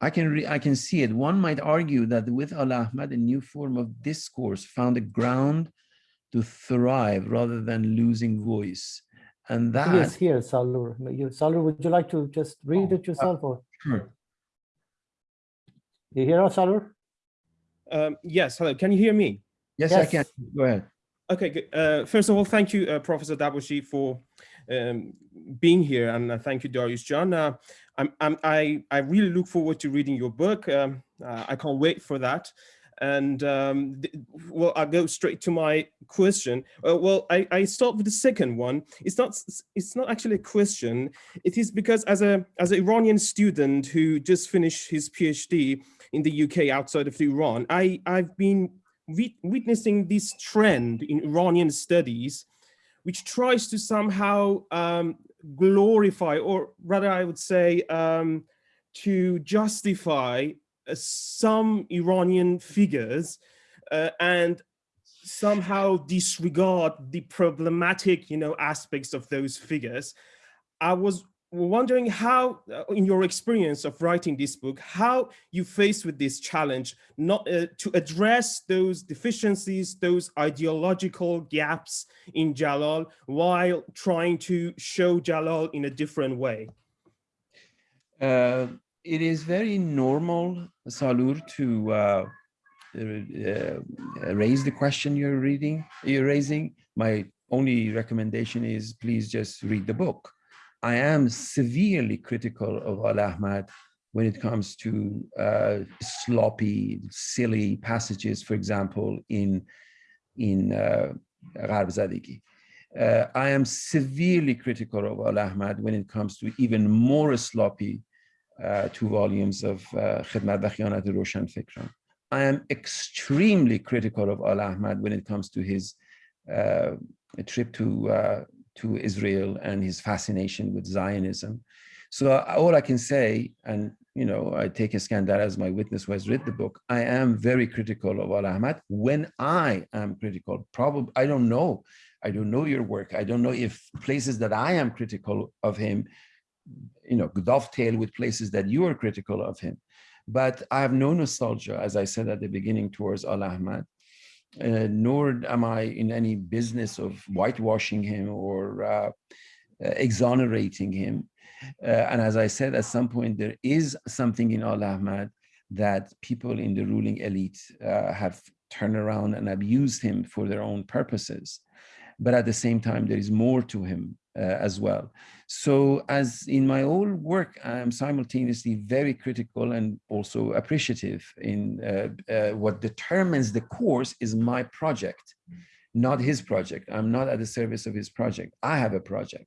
I can re- I can see it. One might argue that with Al Ahmad, a new form of discourse found a ground to thrive rather than losing voice. And He is here, Salur. Salur, would you like to just read Oh, it yourself or? Sure. You hear us, Salur? Um, yes, hello. Can you hear me? yes, I can. Go ahead. Okay. Uh, first of all, thank you, uh, Professor Dabashi, for um, being here, and uh, thank you, Darius John. Uh, I'm, I'm, I, I really look forward to reading your book. Um, uh, I can't wait for that. And um, well, I'll go straight to my question. Uh, well, I, I start with the second one. It's not, it's not actually a question. It is because as a, as an Iranian student who just finished his PhD in the UK outside of Iran, I, I've been wit- witnessing this trend in Iranian studies, which tries to somehow um, glorify, or rather, I would say, um, to justify uh, some Iranian figures uh, and somehow disregard the problematic, you know, aspects of those figures. I was wondering how, uh, in your experience of writing this book, how you faced with this challenge, not uh, to address those deficiencies, those ideological gaps in Jalal, while trying to show Jalal in a different way. Uh, it is very normal, Salur, to uh, uh, raise the question you're reading, you're raising. My only recommendation is please just read the book. I am severely critical of Al Ahmad when it comes to uh, sloppy, silly passages, for example, in in uh, Zadigi. Uh, I am severely critical of Al Ahmad when it comes to even more sloppy uh, two volumes of uh, Khidmat wa Khiyanat Roshan Fikran. I am extremely critical of Al Ahmad when it comes to his uh, trip to uh, to Israel and his fascination with Zionism. So uh, all I can say, and you know, I take Iskandar as my witness who has read the book. I am very critical of Al Ahmad when I am critical. Probably I don't know. I don't know your work. I don't know if places that I am critical of him, you know, dovetail with places that you are critical of him. But I have no nostalgia, as I said at the beginning, towards Al Ahmad. Uh, nor am I in any business of whitewashing him or uh, exonerating him. Uh, and as I said, at some point, there is something in Al Ahmad that people in the ruling elite uh, have turned around and abused him for their own purposes. But at the same time, there is more to him uh, as well. So as in my own work, I'm simultaneously very critical and also appreciative in uh, uh, what determines the course is my project, not his project. I'm not at the service of his project. I have a project.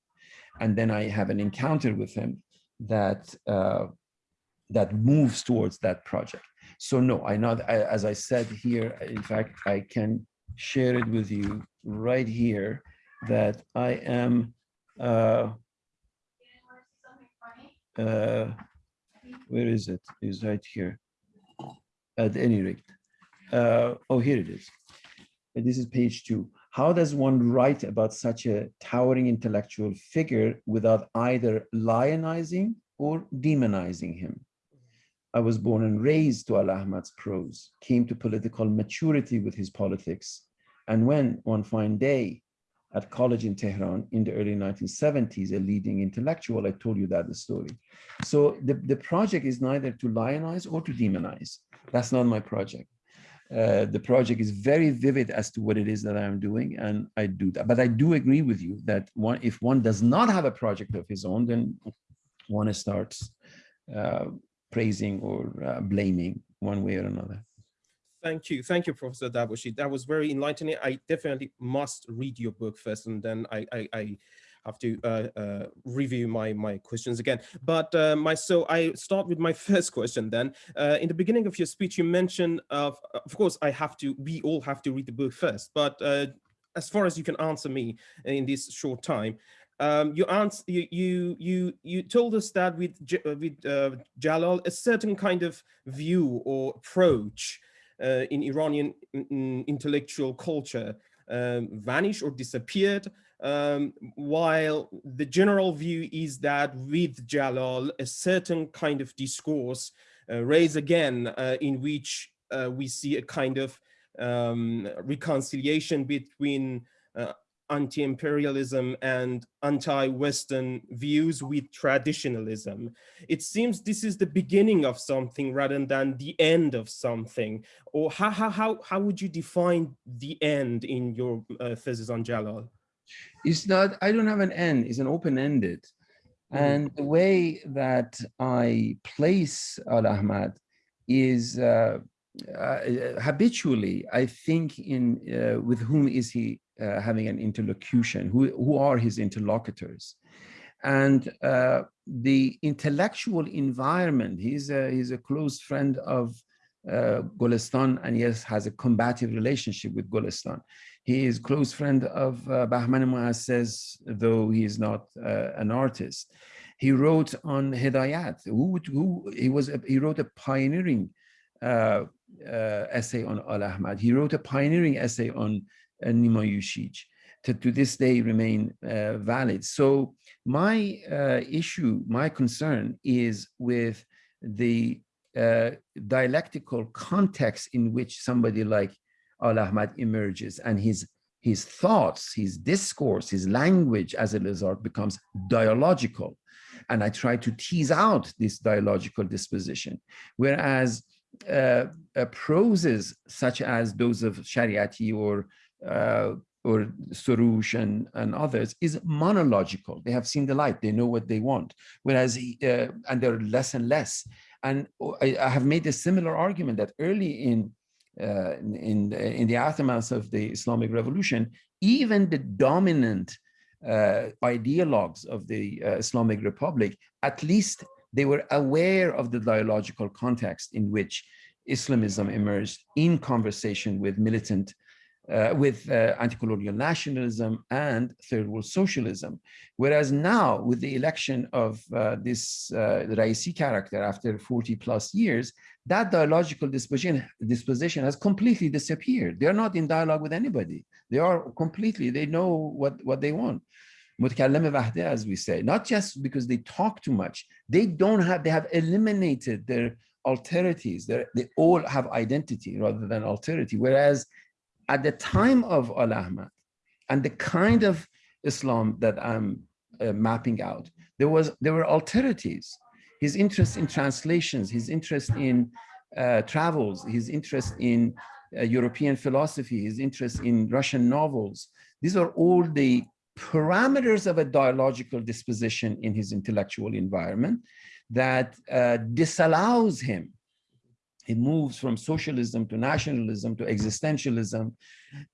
And then I have an encounter with him that uh, that moves towards that project. So no, I not I, as I said here, in fact, I can share it with you right here that I am uh, uh, where is it? Is right here. At any rate, uh, oh, here it is. This is page two. How does one write about such a towering intellectual figure without either lionizing or demonizing him? I was born and raised to Al Ahmad's prose, came to political maturity with his politics. And when one fine day at college in Tehran in the early 1970s, a leading intellectual, I told you that the story. So the, the project is neither to lionize or to demonize. That's not my project. Uh, the project is very vivid as to what it is that I'm doing, and I do that. But I do agree with you that one, if one does not have a project of his own, then one starts uh, praising or uh, blaming one way or another. Thank you. Thank you, Professor Dabashi. That was very enlightening. I definitely must read your book first, and then I, I, I have to uh, uh, review my, my questions again. But uh, my so I start with my first question then. Uh, in the beginning of your speech, you mentioned, of, of course, I have to, we all have to read the book first, but uh, as far as you can answer me in this short time, um, you, answer, you, you, you, you told us that with, uh, with Jalal, a certain kind of view or approach in Iranian intellectual culture um, vanished or disappeared, um, while the general view is that with Jalal, a certain kind of discourse uh, raised again uh, in which uh, we see a kind of um, reconciliation between uh, anti-imperialism and anti-Western views with traditionalism. It seems this is the beginning of something rather than the end of something. Or how, how, how, how would you define the end in your uh, thesis on Jalal? It's not, I don't have an end, it's an open-ended. Mm. And the way that I place Al-Ahmad is uh, uh, habitually, I think in uh, with whom is he uh, having an interlocution, who, who are his interlocutors. And uh, the intellectual environment, he's a, he's a close friend of uh, Golestan and yes, has a combative relationship with Golestan. He is close friend of uh, Bahman Mohasses, though he is not uh, an artist. He wrote on Hidayat, who, who he was, a, he wrote a pioneering uh, uh, essay on Al Ahmad. He wrote a pioneering essay on Nima Yushij to, to this day remain uh, valid. So my uh, issue, my concern is with the uh, dialectical context in which somebody like Al-Ahmad emerges and his his thoughts, his discourse, his language as a result becomes dialogical. And I try to tease out this dialogical disposition. Whereas uh, uh, proses such as those of Shariati or uh, or Soroush and, and others is monological. They have seen the light, they know what they want. Whereas, he, uh, and they're less and less. And I, I, have made a similar argument that early in, uh, in, in the aftermath of the Islamic Revolution, even the dominant uh, ideologues of the uh, Islamic Republic, at least they were aware of the dialogical context in which Islamism emerged in conversation with militant uh, with uh, anti-colonial nationalism and third world socialism. Whereas now with the election of uh, this uh, Raisi character after 40 plus years, that dialogical disposition, disposition has completely disappeared. They're not in dialogue with anybody. They are completely, they know what, what they want. as we say, not just because they talk too much, they don't have, they have eliminated their alterities. They're, they all have identity rather than alterity. Whereas at the time of Al Ahmad and the kind of Islam that I'm uh, mapping out, there was there were alterities. His interest in translations, his interest in uh, travels, his interest in uh, European philosophy, his interest in Russian novels. These are all the parameters of a dialogical disposition in his intellectual environment that uh, disallows him. He moves from socialism to nationalism to existentialism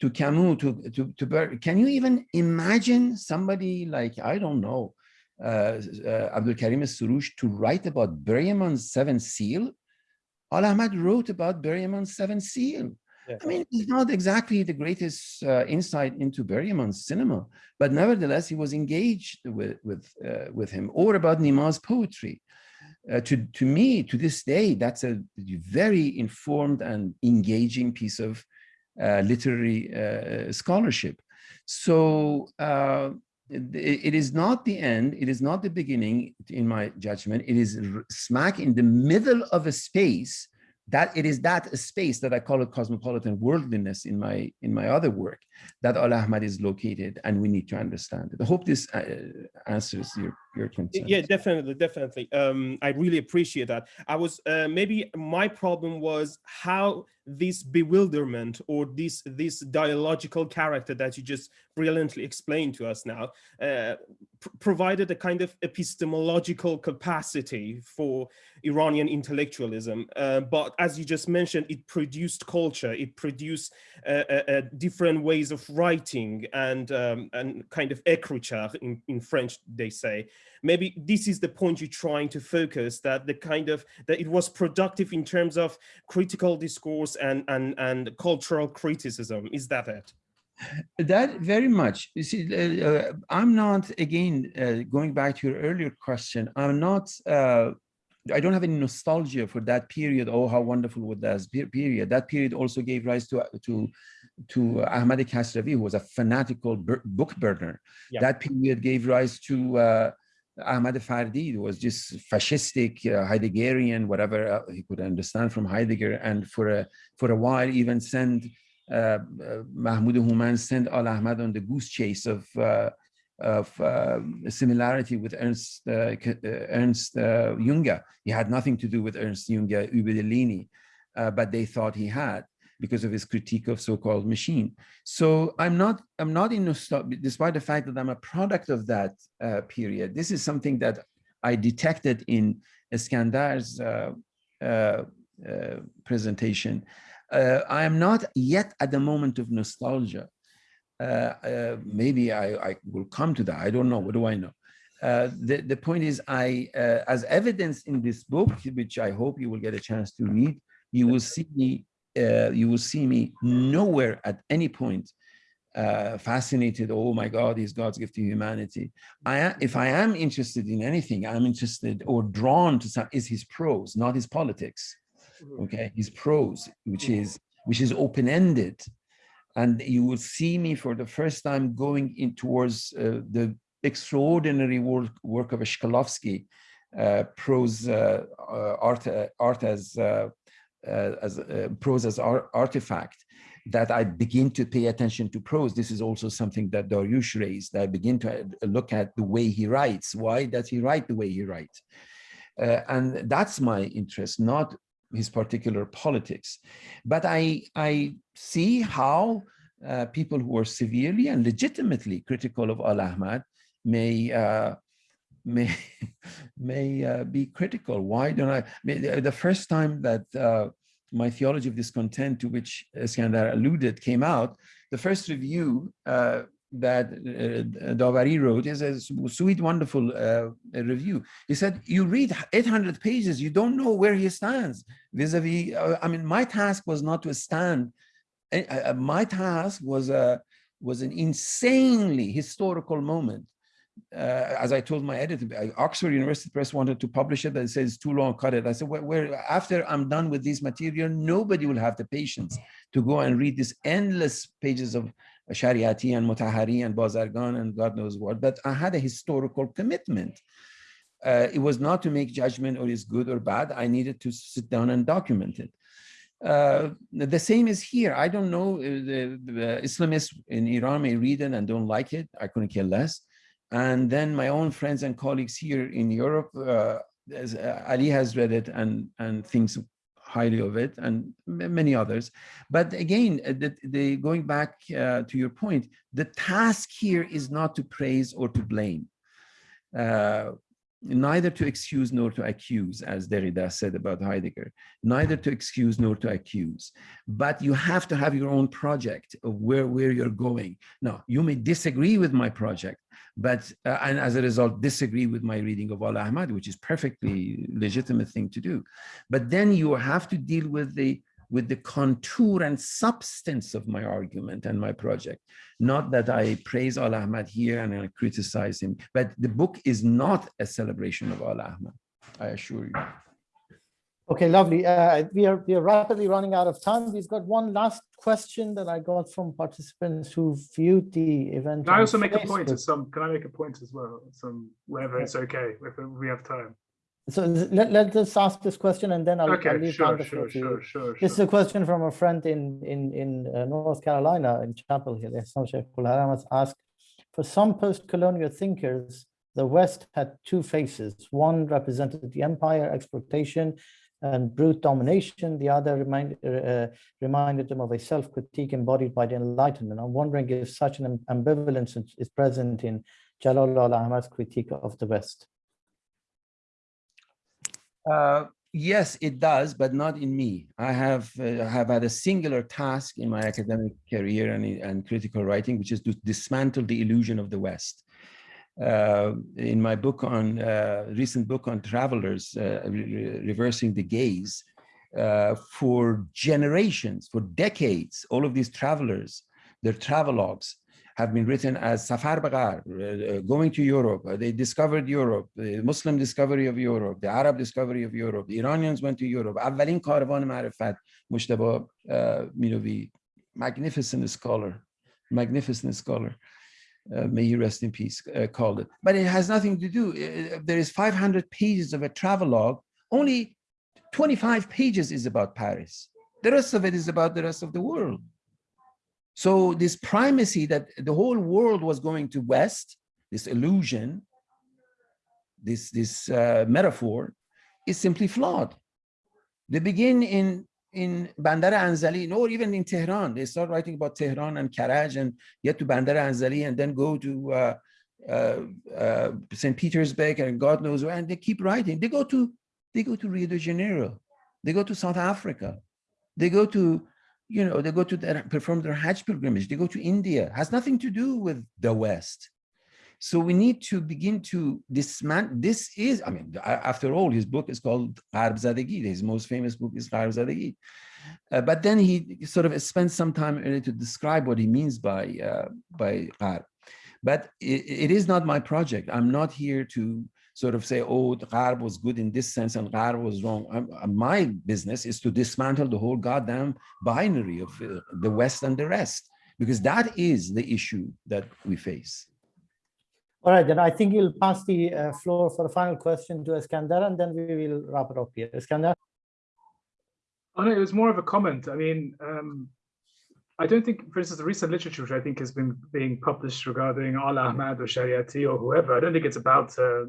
to Camus to, to, to can you even imagine somebody like, I don't know, uh, uh, Abdul Karim Soroush to write about Bergman's seven seal? Al Ahmad wrote about Bergman's seven seal. Yeah. I mean, he's not exactly the greatest uh, insight into Bergman's cinema, but nevertheless, he was engaged with with uh, with him. Or about Nima's poetry. Uh, to to me, to this day, that's a very informed and engaging piece of uh, literary uh, scholarship. So uh, it, it is not the end. It is not the beginning, in my judgment. It is smack in the middle of a space that it is that space that I call it cosmopolitan worldliness in my in my other work that Al Ahmad is located and we need to understand it. I hope this uh, answers your your concern. Yeah, definitely, definitely. Um, I really appreciate that. I was uh, maybe my problem was how this bewilderment or this this dialogical character that you just brilliantly explained to us now uh, pr provided a kind of epistemological capacity for Iranian intellectualism. Uh, but as you just mentioned, it produced culture, it produced uh, uh, uh different ways of writing and um, and kind of écriture in, in French, they say maybe this is the point you're trying to focus that the kind of that it was productive in terms of critical discourse and and and cultural criticism is that it that very much you see uh, uh, i'm not again uh, going back to your earlier question i'm not uh, I don't have any nostalgia for that period. Oh, how wonderful was that period. That period also gave rise to to to Ahmad Kasravi, who was a fanatical book burner. Yeah. That period gave rise to uh, Ahmad Fardid was just fascistic, uh, Heideggerian, whatever uh, he could understand from Heidegger, and for a for a while even sent uh, uh Mahmoud Houman sent Al Ahmad on the goose chase of uh, of similarity with Ernst Ernst Junger. He had nothing to do with Ernst Junger, Ubedellini, but they thought he had because of his critique of so-called machine. So I'm not, I'm not in nostalgia, despite the fact that I'm a product of that uh, period. This is something that I detected in Iskandar's uh, uh, uh presentation. Uh, I am not yet at the moment of nostalgia. Uh, maybe I, I, will come to that. I don't know. What do I know? the, the point is, I, as evidence in this book, which I hope you will get a chance to read, you will see me uh, you will see me nowhere at any point uh, fascinated, oh my God, he's God's gift to humanity. I, if I am interested in anything, I'm interested or drawn to some, is his prose, not his politics. Mm-hmm. Okay, his prose, which mm-hmm. is which is open-ended. And you will see me for the first time going in towards uh, the extraordinary work, work of Shklovsky, uh, prose uh, uh, art, art as uh, as uh, prose as ar artifact that I begin to pay attention to prose. This is also something that Dariush raised. I begin to uh, look at the way he writes. Why does he write the way he writes? Uh, and that's my interest, not his particular politics. But I, I see how uh, people who are severely and legitimately critical of Al Ahmad may uh, may may uh, be critical. Why don't I? The first time that uh, my theology of discontent, to which Iskandar alluded, came out, the first review uh, that uh, Davari wrote is a sweet, wonderful uh, review. He said, you read 800 pages, you don't know where he stands vis-a-vis, -vis, uh, I mean, my task was not to stand, uh, uh, my task was, a, was an insanely historical moment uh, as I told my editor, Oxford University Press wanted to publish it, but it says too long, cut it. I said, where, after I'm done with this material, nobody will have the patience to go and read these endless pages of Shariati and Mutahari and Bazargan and God knows what. But I had a historical commitment. uh, it was not to make judgment or is good or bad. I needed to sit down and document it. Uh, the same is here. I don't know, uh, the, the, Islamists in Iran may read it and don't like it. I couldn't care less. And then my own friends and colleagues here in Europe, uh, uh, Ali has read it and, and thinks highly of it and many others. But again, uh, the, the, going back uh, to your point, the task here is not to praise or to blame. Uh, neither to excuse nor to accuse, as Derrida said about Heidegger, neither to excuse nor to accuse. But you have to have your own project of where, where you're going. Now, you may disagree with my project, but, uh, and as a result, disagree with my reading of Al Ahmad, which is perfectly legitimate thing to do. But then you have to deal with the with the contour and substance of my argument and my project. Not that I praise Al Ahmad here and I criticize him, but the book is not a celebration of Al Ahmad, I assure you. Okay, lovely. Uh, we are we are rapidly running out of time. We've got one last question that I got from participants who viewed the event. Can I also make Facebook. a point at some? Can I make a point as well? Some wherever it's okay if we have time. So let, let us ask this question and then I'll, okay, I'll leave sure, the sure, sure, sure, This is a question from a friend in in in uh, North Carolina in Chapel Hill. has asked, for some post-colonial thinkers, the West had two faces. One represented the empire, exploitation, and brute domination. The other remind, uh, reminded them of a self-critique embodied by the Enlightenment. I'm wondering if such an ambivalence is present in Jalal al-Ahmad's critique of the West. Uh, yes, it does, but not in me. I have uh, have had a singular task in my academic career and, and critical writing, which is to dismantle the illusion of the West. Uh, in my book on uh, recent book on travelers, uh, re reversing the gaze, uh, for generations, for decades, all of these travelers, their travelogues have been written as Safar Bagar, uh, going to Europe. Uh, they discovered Europe, the Muslim discovery of Europe, the Arab discovery of Europe. The Iranians went to Europe. اولین کاروان معرفت مجتبا Minovi, magnificent scholar, magnificent scholar. Uh, may he rest in peace, uh, called it. But it has nothing to do. Uh, there is 500 pages of a travelogue. Only 25 pages is about Paris. The rest of it is about the rest of the world. So this primacy that the whole world was going to West, this illusion, this, this uh, metaphor is simply flawed. They begin in, in Bandar Anzali, or even in Tehran. They start writing about Tehran and Karaj and get to Bandar Anzali and then go to uh, uh, uh St. Petersburg and God knows where, and they keep writing. They go to, they go to Rio de Janeiro. They go to South Africa. They go to you know, they go to their, perform their Hajj pilgrimage, they go to India, has nothing to do with the West. So we need to begin to dismantle, this is, I mean, after all, his book is called Gharb Zadegi, his most famous book is Gharb Zadegi. Uh, but then he sort of spends some time to describe what he means by, uh, by Gharb. But it, it is not my project. I'm not here to sort of say, oh, the Gharb was good in this sense and Gharb was wrong. I'm, uh, my business is to dismantle the whole goddamn binary of uh, the West and the rest, because that is the issue that we face. All right, then I think you'll pass the uh, floor for a final question to Iskandar, and then we will wrap it up here. Iskandar? Oh, no, it was more of a comment. I mean, um, I don't think, for instance, the recent literature which I think has been being published regarding Al Ahmad or Shariati or whoever, I don't think it's about uh,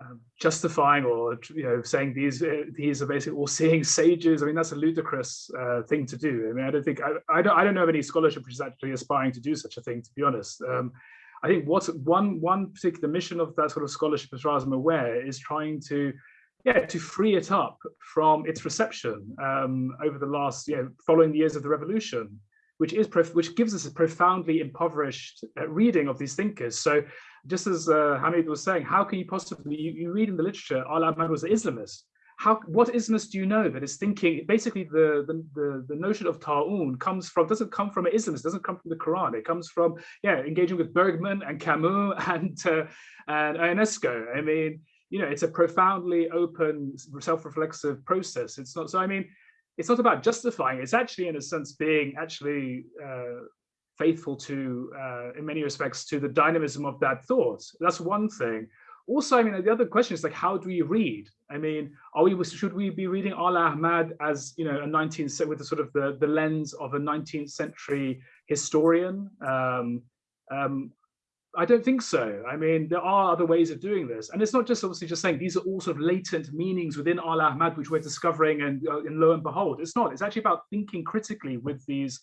um, justifying or you know saying these uh, these are basically all seeing sages. I mean that's a ludicrous uh, thing to do. I mean I don't think I, I don't I don't know of any scholarship which is actually aspiring to do such a thing. To be honest, um, I think what's one one particular mission of that sort of scholarship, as far as I'm aware, is trying to yeah to free it up from its reception um, over the last you know following the years of the revolution which is which gives us a profoundly impoverished uh, reading of these thinkers. So just as uh, Hamid was saying, how can you possibly, you, you read in the literature, Al-Ahmad was an Islamist. How, what Islamist do you know that is thinking, basically the, the, the, the notion of ta'un comes from, doesn't come from an Islamist, doesn't come from the Quran. It comes from, yeah, engaging with Bergman and Camus and, uh, and Ionesco. I mean, you know, it's a profoundly open, self-reflexive process. It's not, so I mean, it's not about justifying, it's actually in a sense being actually uh, faithful to, uh, in many respects, to the dynamism of that thought. That's one thing. also, I mean, the other question is like, how do we read? I mean, are we should we be reading Al Ahmad as you know a 19th with the sort of the the lens of a 19th century historian? Um, um, I don't think so. I mean, there are other ways of doing this. And it's not just obviously just saying these are all sort of latent meanings within Al Ahmad, which we're discovering and, uh, and lo and behold, it's not. It's actually about thinking critically with these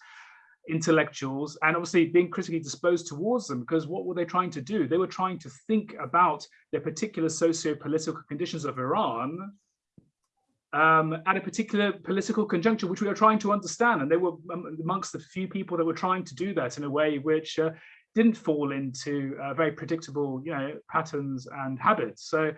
intellectuals and obviously being critically disposed towards them because what were they trying to do? They were trying to think about the particular socio-political conditions of Iran um, at a particular political conjuncture, which we are trying to understand. And they were amongst the few people that were trying to do that in a way which uh, didn't fall into uh, very predictable, you know, patterns and habits. So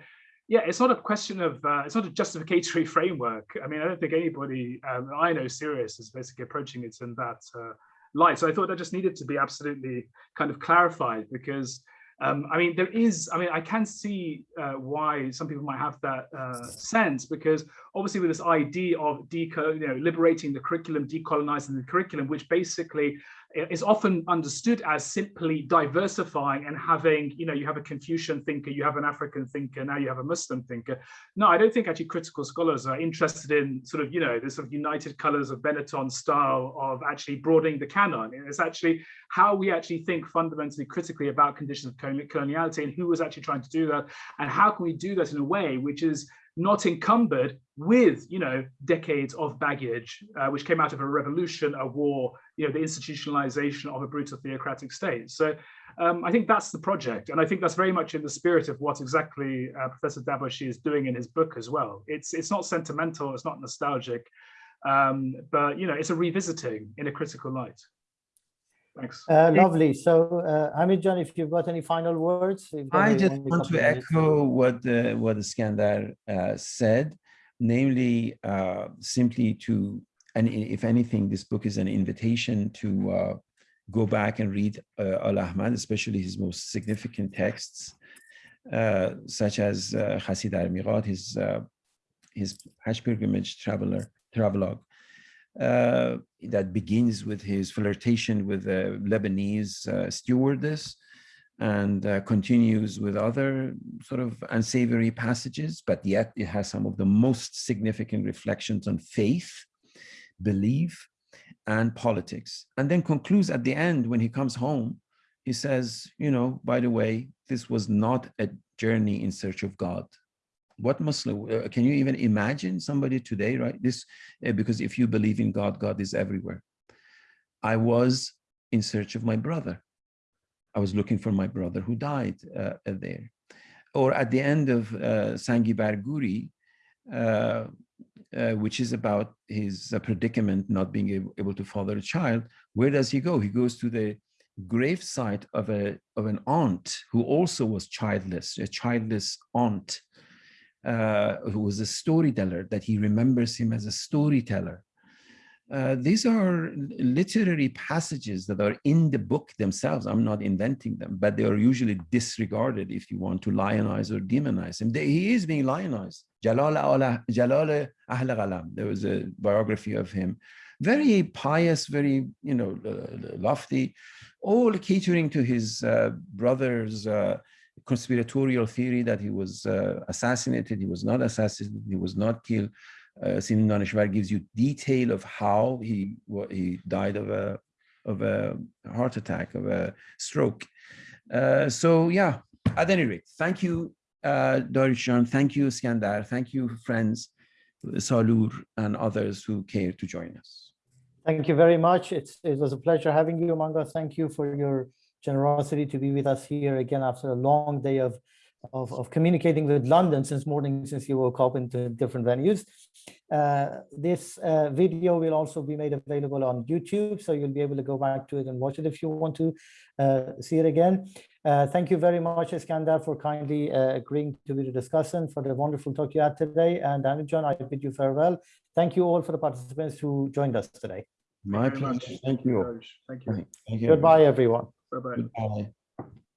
yeah, it's not a question of, uh, it's not a justificatory framework. I mean, I don't think anybody um, I know serious is basically approaching it in that uh, light. So I thought that just needed to be absolutely kind of clarified because um, I mean, there is, I mean, I can see uh, why some people might have that uh, sense because obviously with this idea of deco, you know, liberating the curriculum, decolonizing the curriculum, which basically is often understood as simply diversifying and having, you know, you have a Confucian thinker, you have an African thinker, now you have a Muslim thinker. No, I don't think actually critical scholars are interested in sort of, you know, the sort of united colors of Benetton style of actually broadening the canon. It's actually how we actually think fundamentally critically about conditions of coloniality and who was actually trying to do that and how can we do that in a way which is not encumbered with, you know, decades of baggage, uh, which came out of a revolution, a war, you know, the institutionalization of a brutal theocratic state. So um, I think that's the project. And I think that's very much in the spirit of what exactly uh, Professor Dabashi is doing in his book as well. It's, it's not sentimental, it's not nostalgic, um, but, you know, it's a revisiting in a critical light. Thanks. Uh, lovely. So, uh, Hamid John, if you've got any final words. I just want to echo what the, what Iskandar uh, said, namely uh, simply to, and if anything, this book is an invitation to uh, go back and read uh, Al-Ahmad, especially his most significant texts, uh, such as uh, Khasid al his, uh, his Hajj pilgrimage traveler, travelogue, uh, that begins with his flirtation with the Lebanese uh, stewardess and uh, continues with other sort of unsavory passages, but yet it has some of the most significant reflections on faith, belief, and politics. And then concludes at the end when he comes home, he says, you know, by the way, this was not a journey in search of God what Muslim, uh, can you even imagine somebody today, right? This, uh, because if you believe in God, God is everywhere. I was in search of my brother. I was looking for my brother who died uh, there. Or at the end of uh, Sangi bar Guri, uh, uh, which is about his predicament not being able, to father a child, where does he go? He goes to the grave site of a of an aunt who also was childless, a childless aunt uh, who was a storyteller, that he remembers him as a storyteller. Uh, these are literary passages that are in the book themselves. I'm not inventing them, but they are usually disregarded if you want to lionize or demonize him. They, he is being lionized. Jalal, Jalal Ahl Ghalam, there was a biography of him. Very pious, very, you know, lofty, all catering to his uh, brother's uh, conspiratorial theory that he was uh, assassinated, he was not assassinated, he was not killed. Uh, Simin Daneshvar gives you detail of how he he died of a of a heart attack, of a stroke. Uh, so yeah, at any rate, thank you, uh, Darishan, thank you, Skandar, thank you, friends, Salur and others who care to join us. Thank you very much. It's, it was a pleasure having you among us. Thank you for your generosity to be with us here again after a long day of, of, of communicating with London since morning, since you woke up into different venues. Uh, this uh, video will also be made available on YouTube, so you'll be able to go back to it and watch it if you want to uh, see it again. Uh, thank you very much, Iskandar, for kindly uh, agreeing to be the discussant for the wonderful talk you had today. And John, I bid you farewell. Thank you all for the participants who joined us today. My pleasure. Thank you. Thank you. Thank you. Goodbye, everyone. Bye-bye.